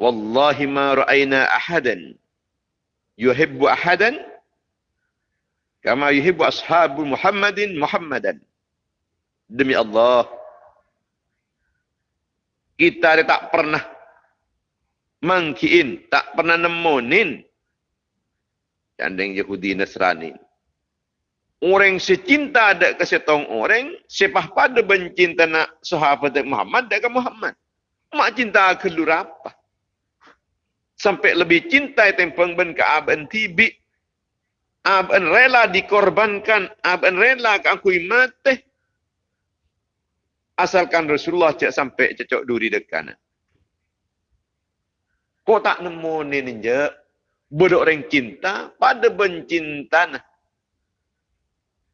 Wallahi ma ra'ayna ahadan yuhibbu ahadan kama yuhibbu ashabu Muhammadin Muhammadan. Demi Allah, kita tak pernah mangkiin, tak pernah nemonin yang Yahudi Nasrani. Orang secinta ada ke setong orang, sepah pada bencinta nak sahabat Muhammad ke Muhammad. Mak cinta ke apa? Sampai lebih cinta tempeng ben ke aban tibi. Aban rela dikorbankan, aban rela ke aku mati. Asalkan Rasulullah cak sampai cocok duri dekat. Kok tak nemu ni ninja? Bodoh orang cinta pada bencinta nah.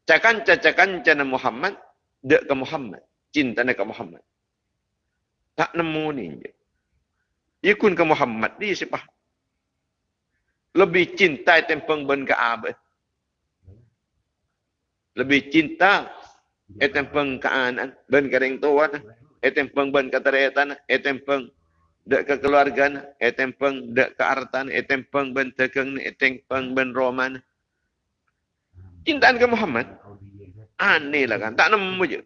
Cakan cakan cana Muhammad dek ke Muhammad. Cinta ke Muhammad. Tak nemu ni ninja. Ikun ke Muhammad di siapa? Lebih cinta tempeng ben ke Abah. Lebih cinta etempeng ke anak ben kering tuan etempeng ben ke teretan etempeng dek ke keluarga etempeng dek ke artan etempeng ben tekeng etempeng ben roman cintaan ke Muhammad aneh lah kan tak nemu je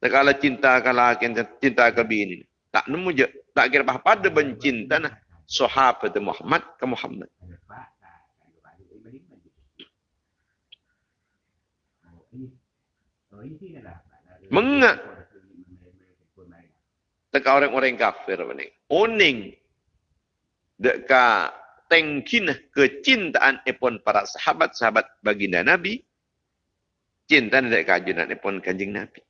kalau cinta ke laki cinta ke bini tak nemu je tak kira apa pada bencinta nah sahabat Muhammad ke Muhammad Mengat. Teka orang-orang kafir ni. Oning. Deka tengkin kecintaan epon para sahabat-sahabat baginda Nabi. Cinta dek kajunan epon kanjing Nabi.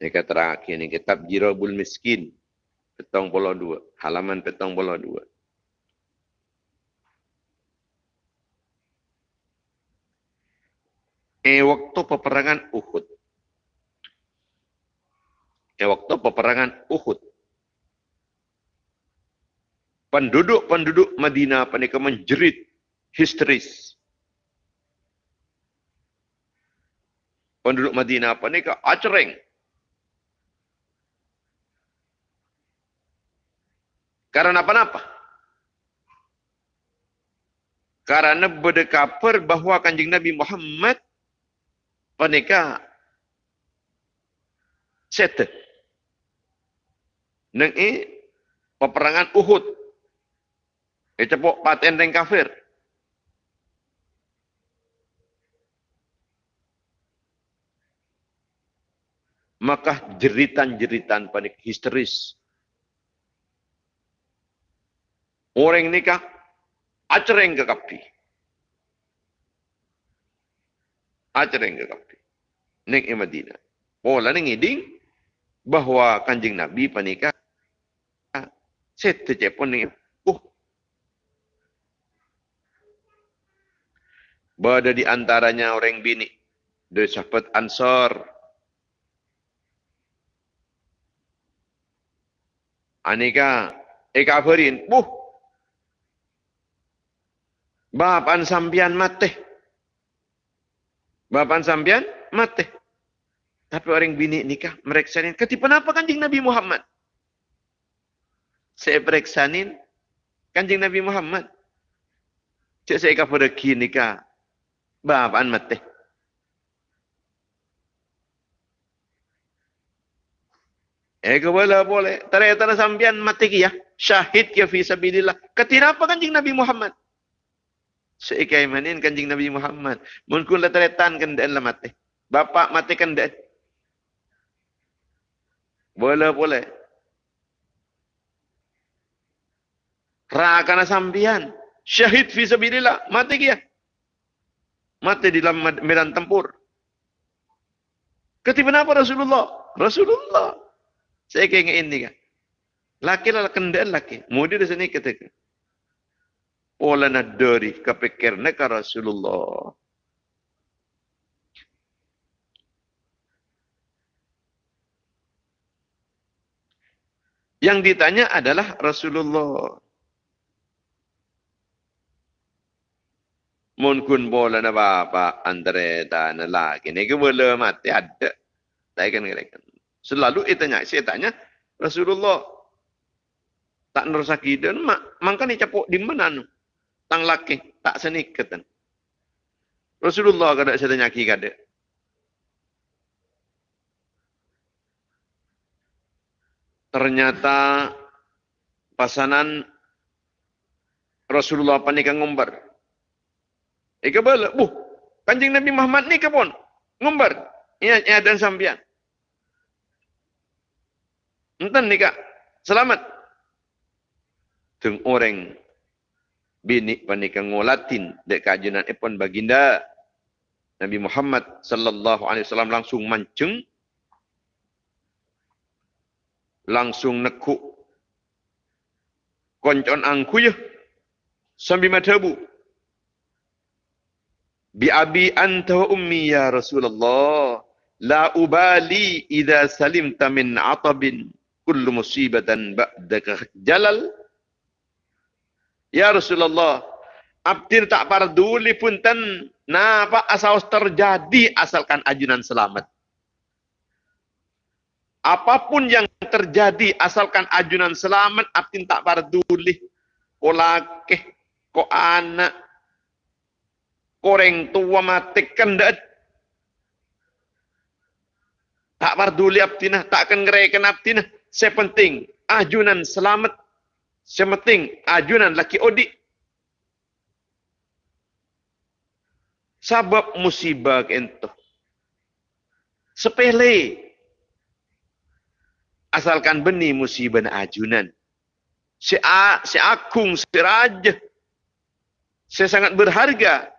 Mereka terakhir ni kitab Jirabul Miskin. Petang puluh dua. Halaman petang puluh dua. Eh waktu peperangan Uhud. Eh waktu peperangan Uhud. Penduduk-penduduk Madinah mereka menjerit histeris. Penduduk Madinah mereka acereng. Karena apa-apa? Karena berdekapur bahawa kanjeng Nabi Muhammad panika set. Neng i peperangan Uhud. Itu pok paten dan kafir. Maka jeritan-jeritan panik histeris Orang nikah, acereng ke kapi. Acereng ke kapi. Nek i Madinah. Pola ni ngiding, bahawa kanjing Nabi panika, set tecepon ni, uh, Berada di antaranya orang bini. Dia sahabat ansar. Anika, eka berin, buh, Bapan sampian mati. Bapan sampian mati. Tapi orang bini nikah mereksanin. Ketipan apa kanjing Nabi Muhammad? Saya pereksanin kanjing Nabi Muhammad. Cik saya kapur pergi nikah. Bapan mati. Eh boleh boleh. Ternyata sampian mati kia. Syahid kia fi sabilillah. Kenapa kanjing Nabi Muhammad? Seikai manin kanjing Nabi Muhammad. Mungkin lah teretan kan dan lah mati. Bapak mati kan. Boleh boleh. Rakana sambian. Syahid fi sabilillah. Mati kia. Mati di dalam medan tempur. Ketiba apa Rasulullah? Rasulullah. Saya kaya ini kan. Laki lah kendaan laki. Mudi di sini ketika. Ola na dari kepikir neka Rasulullah. Yang ditanya adalah Rasulullah. Mungkin bola na bapa antara tanah lagi. Ini boleh mati ada. Saya kan Selalu itu tanya, saya tanya Rasulullah tak nerusaki dan mak, mangka ni capuk di mana nu? Tang laki tak senikatan. Rasulullah kada sedanya ki kada. Ternyata pasanan Rasulullah apa ni ngumbar. Ika bala, buh, kanjing Nabi Muhammad ni kapon, ngumbar. Iya, iya dan sambian. Enten ni kak, selamat. Tung orang bini panika ngolatin dek kajunan epon baginda. Nabi Muhammad sallallahu alaihi wasallam langsung mancung langsung nekuk. Koncon angku ya sambil matabu bi abi anta wa ummi ya Rasulullah. La ubali idza salimta min atabin. Kullu musibatan ba'daka jalal ya Rasulullah abdir tak parduli pun tan napa asal terjadi asalkan ajunan selamat. Apapun yang terjadi asalkan ajunan selamat abdin tak parduli ko lakeh ko anak koreng tua mati kendat tak parduli abdina tak akan ngereken abdina sepenting ajunan selamat sepenting ajunan laki odi sabab musibah kento sepele asalkan benih musibah ajunan. Si, a, si akung, si raja. Saya sangat berharga.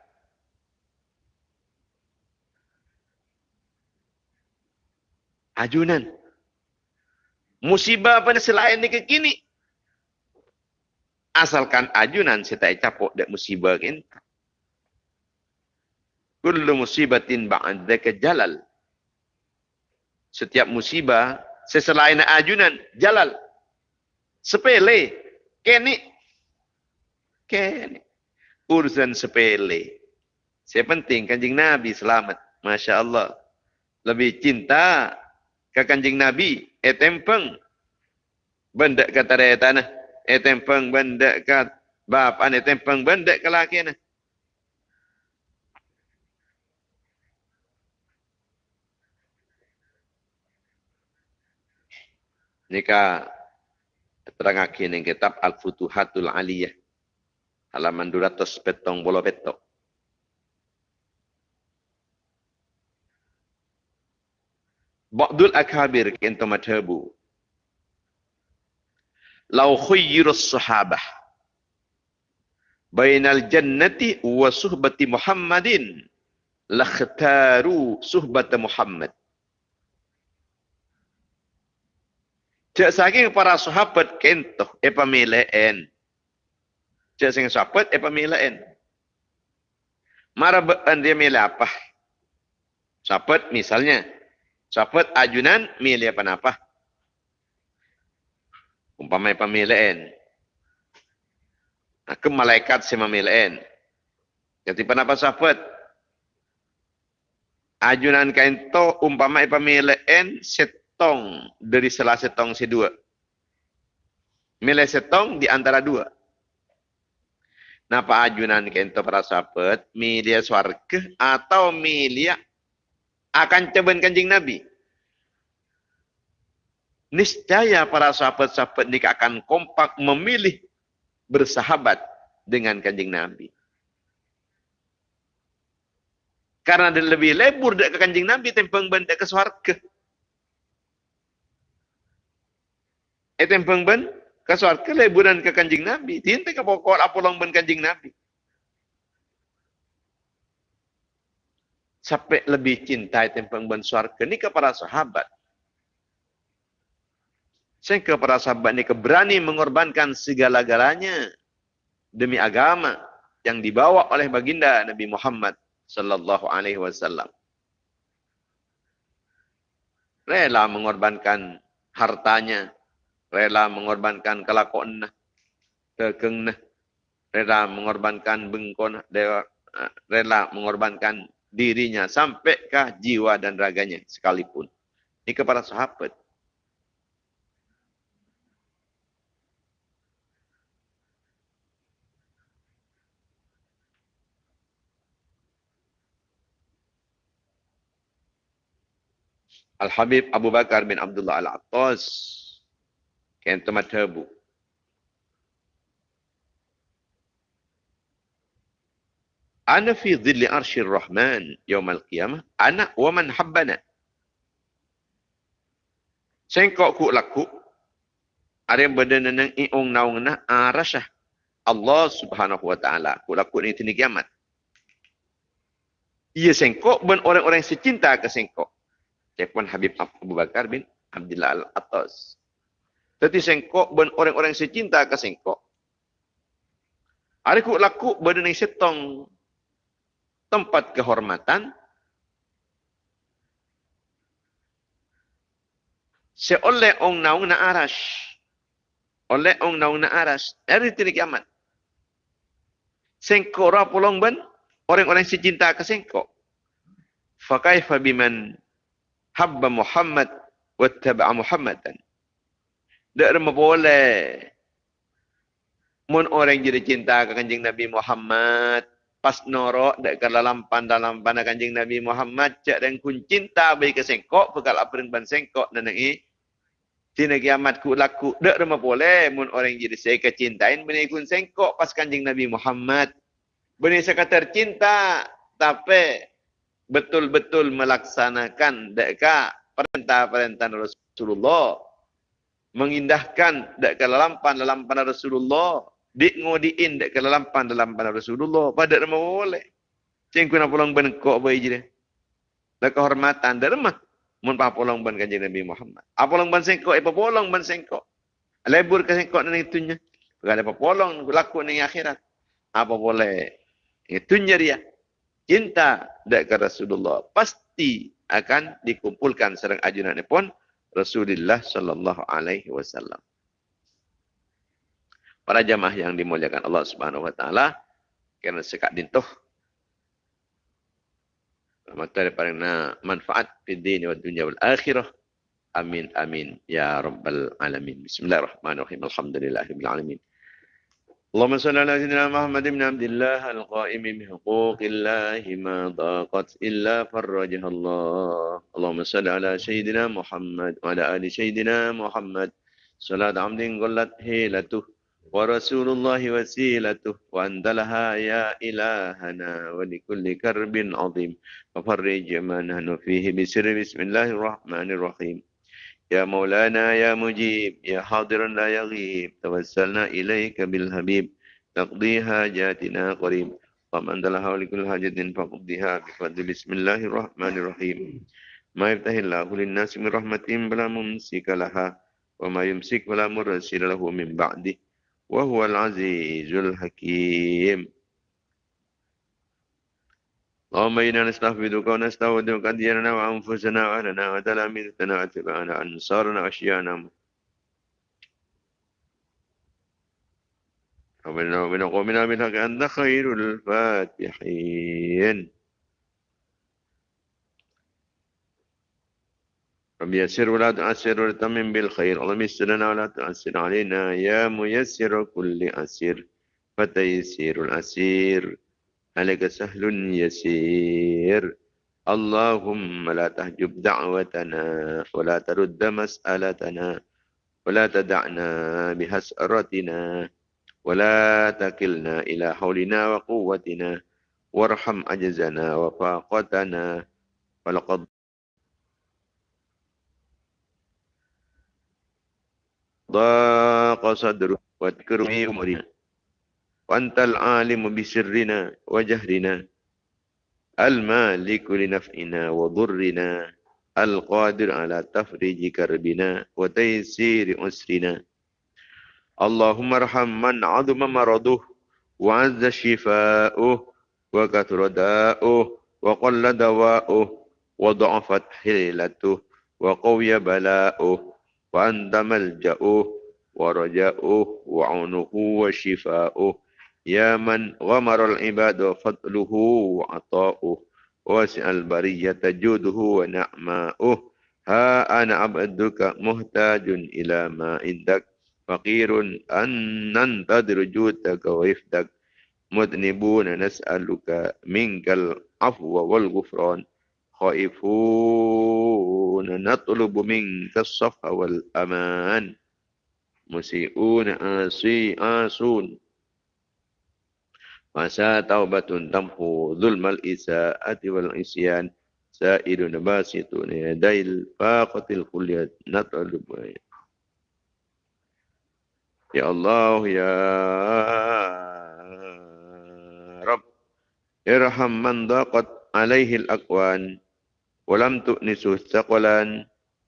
Ajunan. Musibah apa selain ni kekini. Asalkan ajunan tak capok dek musibah kan. Kullu musibatin ba'daka jalal. Setiap musibah seselain ajunan jalal. Sepele kene kene urusan sepele. Saya penting kanjeng nabi selamat. Masya Allah. Lebih cinta ke kanjeng nabi etempeng benda kata daya tanah etempeng benda kat bapak etempeng benda ke laki nah Nika terangake ning kitab Al-Futuhatul Aliyah halaman 200 petong bolo petok. Ba'dul akabir kento madhabu. Lau khuyyirus sahabah bainal jannati wa suhbati Muhammadin lakhtaru suhbata Muhammad. Cak saking para sahabat kentoh e pamilaen. Cak saking sahabat e pamilaen. Mara dia milih apa? Sahabat misalnya. Sahabat ajunan milih apa apa? Umpama e pamilaen. Aku malaikat si mamilaen. Jadi apa sahabat? Ajunan kainto umpama e pamilaen set setong dari salah setong si dua. Milih setong di antara dua. Napa ajunan kento para sahabat, milih swarga atau milih akan ceben kanjing Nabi. Niscaya para sahabat-sahabat ini akan kompak memilih bersahabat dengan kanjing Nabi. Karena dia lebih lebur dari kanjing Nabi tempeng benda ke swarga. Etem peng ben ke leburan ke kanjing Nabi. Tinte ke pokok apolong ben kanjing Nabi. Sampai lebih cinta etem peng ben ke ni kepada sahabat. Sehingga para sahabat ni keberani mengorbankan segala-galanya demi agama yang dibawa oleh baginda Nabi Muhammad sallallahu alaihi wasallam. Rela mengorbankan hartanya, rela mengorbankan kelakon nah, kekeng nah, rela mengorbankan bengkon rela mengorbankan dirinya sampai ke jiwa dan raganya sekalipun. Ini kepada sahabat. Al-Habib Abu Bakar bin Abdullah Al-Attas Kento madhabu. Ana fi dhilli arshir rahman yawmal qiyamah. Ana wa man habbana. Sengkok ku laku. Ada yang berada nang iong naung na arasah. Allah subhanahu wa ta'ala. Aku laku ni tini kiamat. Ia sengkok ben orang-orang secinta ke sengkok. Cekuan Habib Abu Bakar bin Abdullah Al-Atas. Tapi sengkok ben orang-orang secinta ke sengkok. Hari ku laku berdeni setong tempat kehormatan. Seoleh ong naung na aras. Oleh ong naung na aras. Hari tini kiamat. Sengkok rapulong ben orang-orang secinta ke sengkok. Fakaifa biman habba Muhammad wattaba'a Muhammadan. Tak ada boleh. Mun orang jadi cinta ke kanjing Nabi Muhammad. Pas norok tak ke dalam dalam pandang kanjing Nabi Muhammad. Cak dan kun cinta bagi ke sengkok. Pekal apa ban sengkok dan ini. Tina kiamat ku laku. Tak ada boleh. Mun orang jadi saya kecintain. Bini kun sengkok pas kanjing Nabi Muhammad. Bini sekadar cinta. Tapi betul-betul melaksanakan deka perintah-perintah Rasulullah mengindahkan dak kelampan dalam Rasulullah dik ngodiin dak kelampan dalam Rasulullah. Pada nama boleh. Cing kuna pulang ben kok bae je dak kehormatan dak remah mun pa pulang ben kanjeng Nabi Muhammad. Apa pulang ben sengkok apa pulang ben sengkok. Lebur ke sengkok nang itunya. Bukan apa pulang laku ning akhirat. Apa boleh. Itunya dia cinta dekat Rasulullah pasti akan dikumpulkan serang ajunan pun Rasulullah sallallahu alaihi wasallam. Para jamaah yang dimuliakan Allah Subhanahu wa taala kerana sekat dintuh materi parina manfaat di dunia dan dunia wal akhirah. Amin amin ya rabbal alamin. Bismillahirrahmanirrahim. Alhamdulillahirabbil alamin. اللهم صل على سيدنا محمد بن عبد الله القائم بحقوق الله ما ضاقت إلا فرجها الله. اللهم صل على سيدنا محمد وعلى آل سيدنا محمد. صلاة عبد قلت هيلته ورسول الله وسيلته وأنت لها يا إلهنا ولكل كرب عظيم. وفرج ما نحن فيه بسر بسم الله الرحمن الرحيم. يا مولانا يا مجيب يا حاضرا لا يغيب توسلنا إليك بالحبيب تقضي حاجاتنا قريب ومن دلها ولكل حاجة فقضيها بفضل بسم الله الرحمن الرحيم ما يفتح الله للناس من رحمة بلا ممسك لها وما يمسك ولا مرسل له من بعده وهو العزيز الحكيم اللهم إنا نستحفظك ونستودعك ديننا وأنفسنا وأهلنا وتلاميذنا وأتباعنا أنصارنا وأشياءنا ومنا ومن قومنا بالحق أنت خير الفاتحين. رب يسر ولا تعسر وتمم بالخير. اللهم يسر لنا ولا تعسر علينا. يا ميسر كل أسير فتيسير الأسير. عليك سهل يسير. اللهم لا تحجب دعوتنا ولا ترد مسألتنا ولا تدعنا بهسرتنا ولا تكلنا إلى حولنا وقوتنا. وارحم عجزنا وفاقتنا. ولقد ضاق صدره واذكره أمرنا. وأنت العالم بسرنا وجهرنا. المالك لنفعنا وضرنا. القادر على تفريج كربنا وتيسير أسرنا اللهم ارحم من عظم مرضه وعز شفاؤه وكثر داؤه وقل دواؤه وضعفت حيلته وقوي بلاؤه وأنت ملجأه ورجاؤه وعونه وشفاؤه Ya man wamarul ibadu fadluhu wa ata'uh wasi'al bariyata juduhu wa na'ma'uh. Ha ana abduka muhtajun ila ma indak faqirun an nantadir judaka wa ifdak. Mudnibun nas'aluka minkal afwa wal ghufran khaifun natlubu minka safa wal aman. Musiuun asi asun. وعسى توبة تمحو ظلم الإساءة والعصيان سائل باسط يدي الفاقة الكلية نطلب. يا الله يا رب ارحم من ضاقت عليه الأكوان ولم تؤنسه الثقلان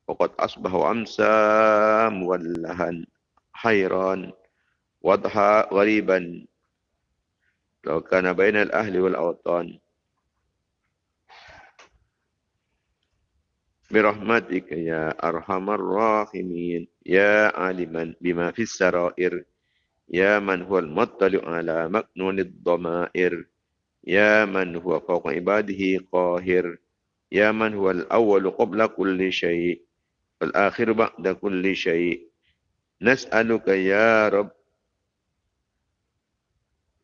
وقد أصبح أمسى مولها حيران وضحى غريبا kana bainal ahli wal awtan برحمتك يا أرحم الراحمين. يا عالما بما في السرائر. يا من هو المطلع على مكنون الضمائر. يا من هو فوق عباده قاهر. يا من هو الأول قبل كل شيء. والآخر بعد كل شيء. نسألك يا رب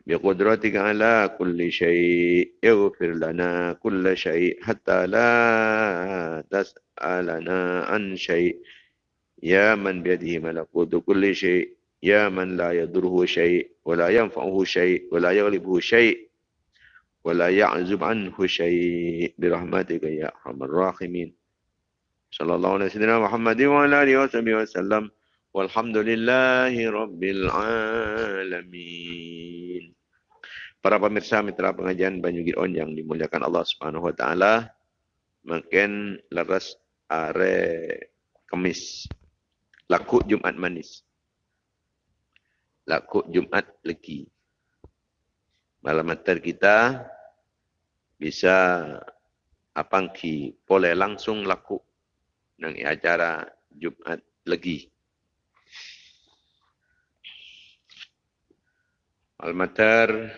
بقدرتك على كل شيء. اغفر لنا كل شيء حتى لا تسألنا عن شيء. يا من بيده ملكوت كل شيء. يا من لا يضره شيء ولا ينفعه شيء ولا يغلبه شيء ولا يعزب عنه شيء. برحمتك يا أرحم الراحمين. صلى الله عليه سيدنا محمد وعلى آله وصحبه وسلم. والحمد لله رب العالمين. Para pemirsa mitra pengajian Banyu Giron yang dimuliakan Allah Subhanahu wa taala, makin leres are Kamis. Laku Jumat manis. Laku Jumat legi. Malam mater kita bisa apangki boleh langsung laku nang acara Jumat legi. Almater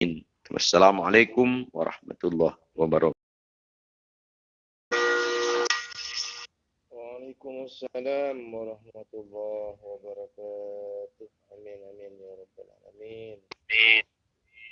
Amin. Wassalamualaikum warahmatullahi wabarakatuh. Waalaikumsalam warahmatullahi wabarakatuh. Amin amin ya rabbal alamin. Amin.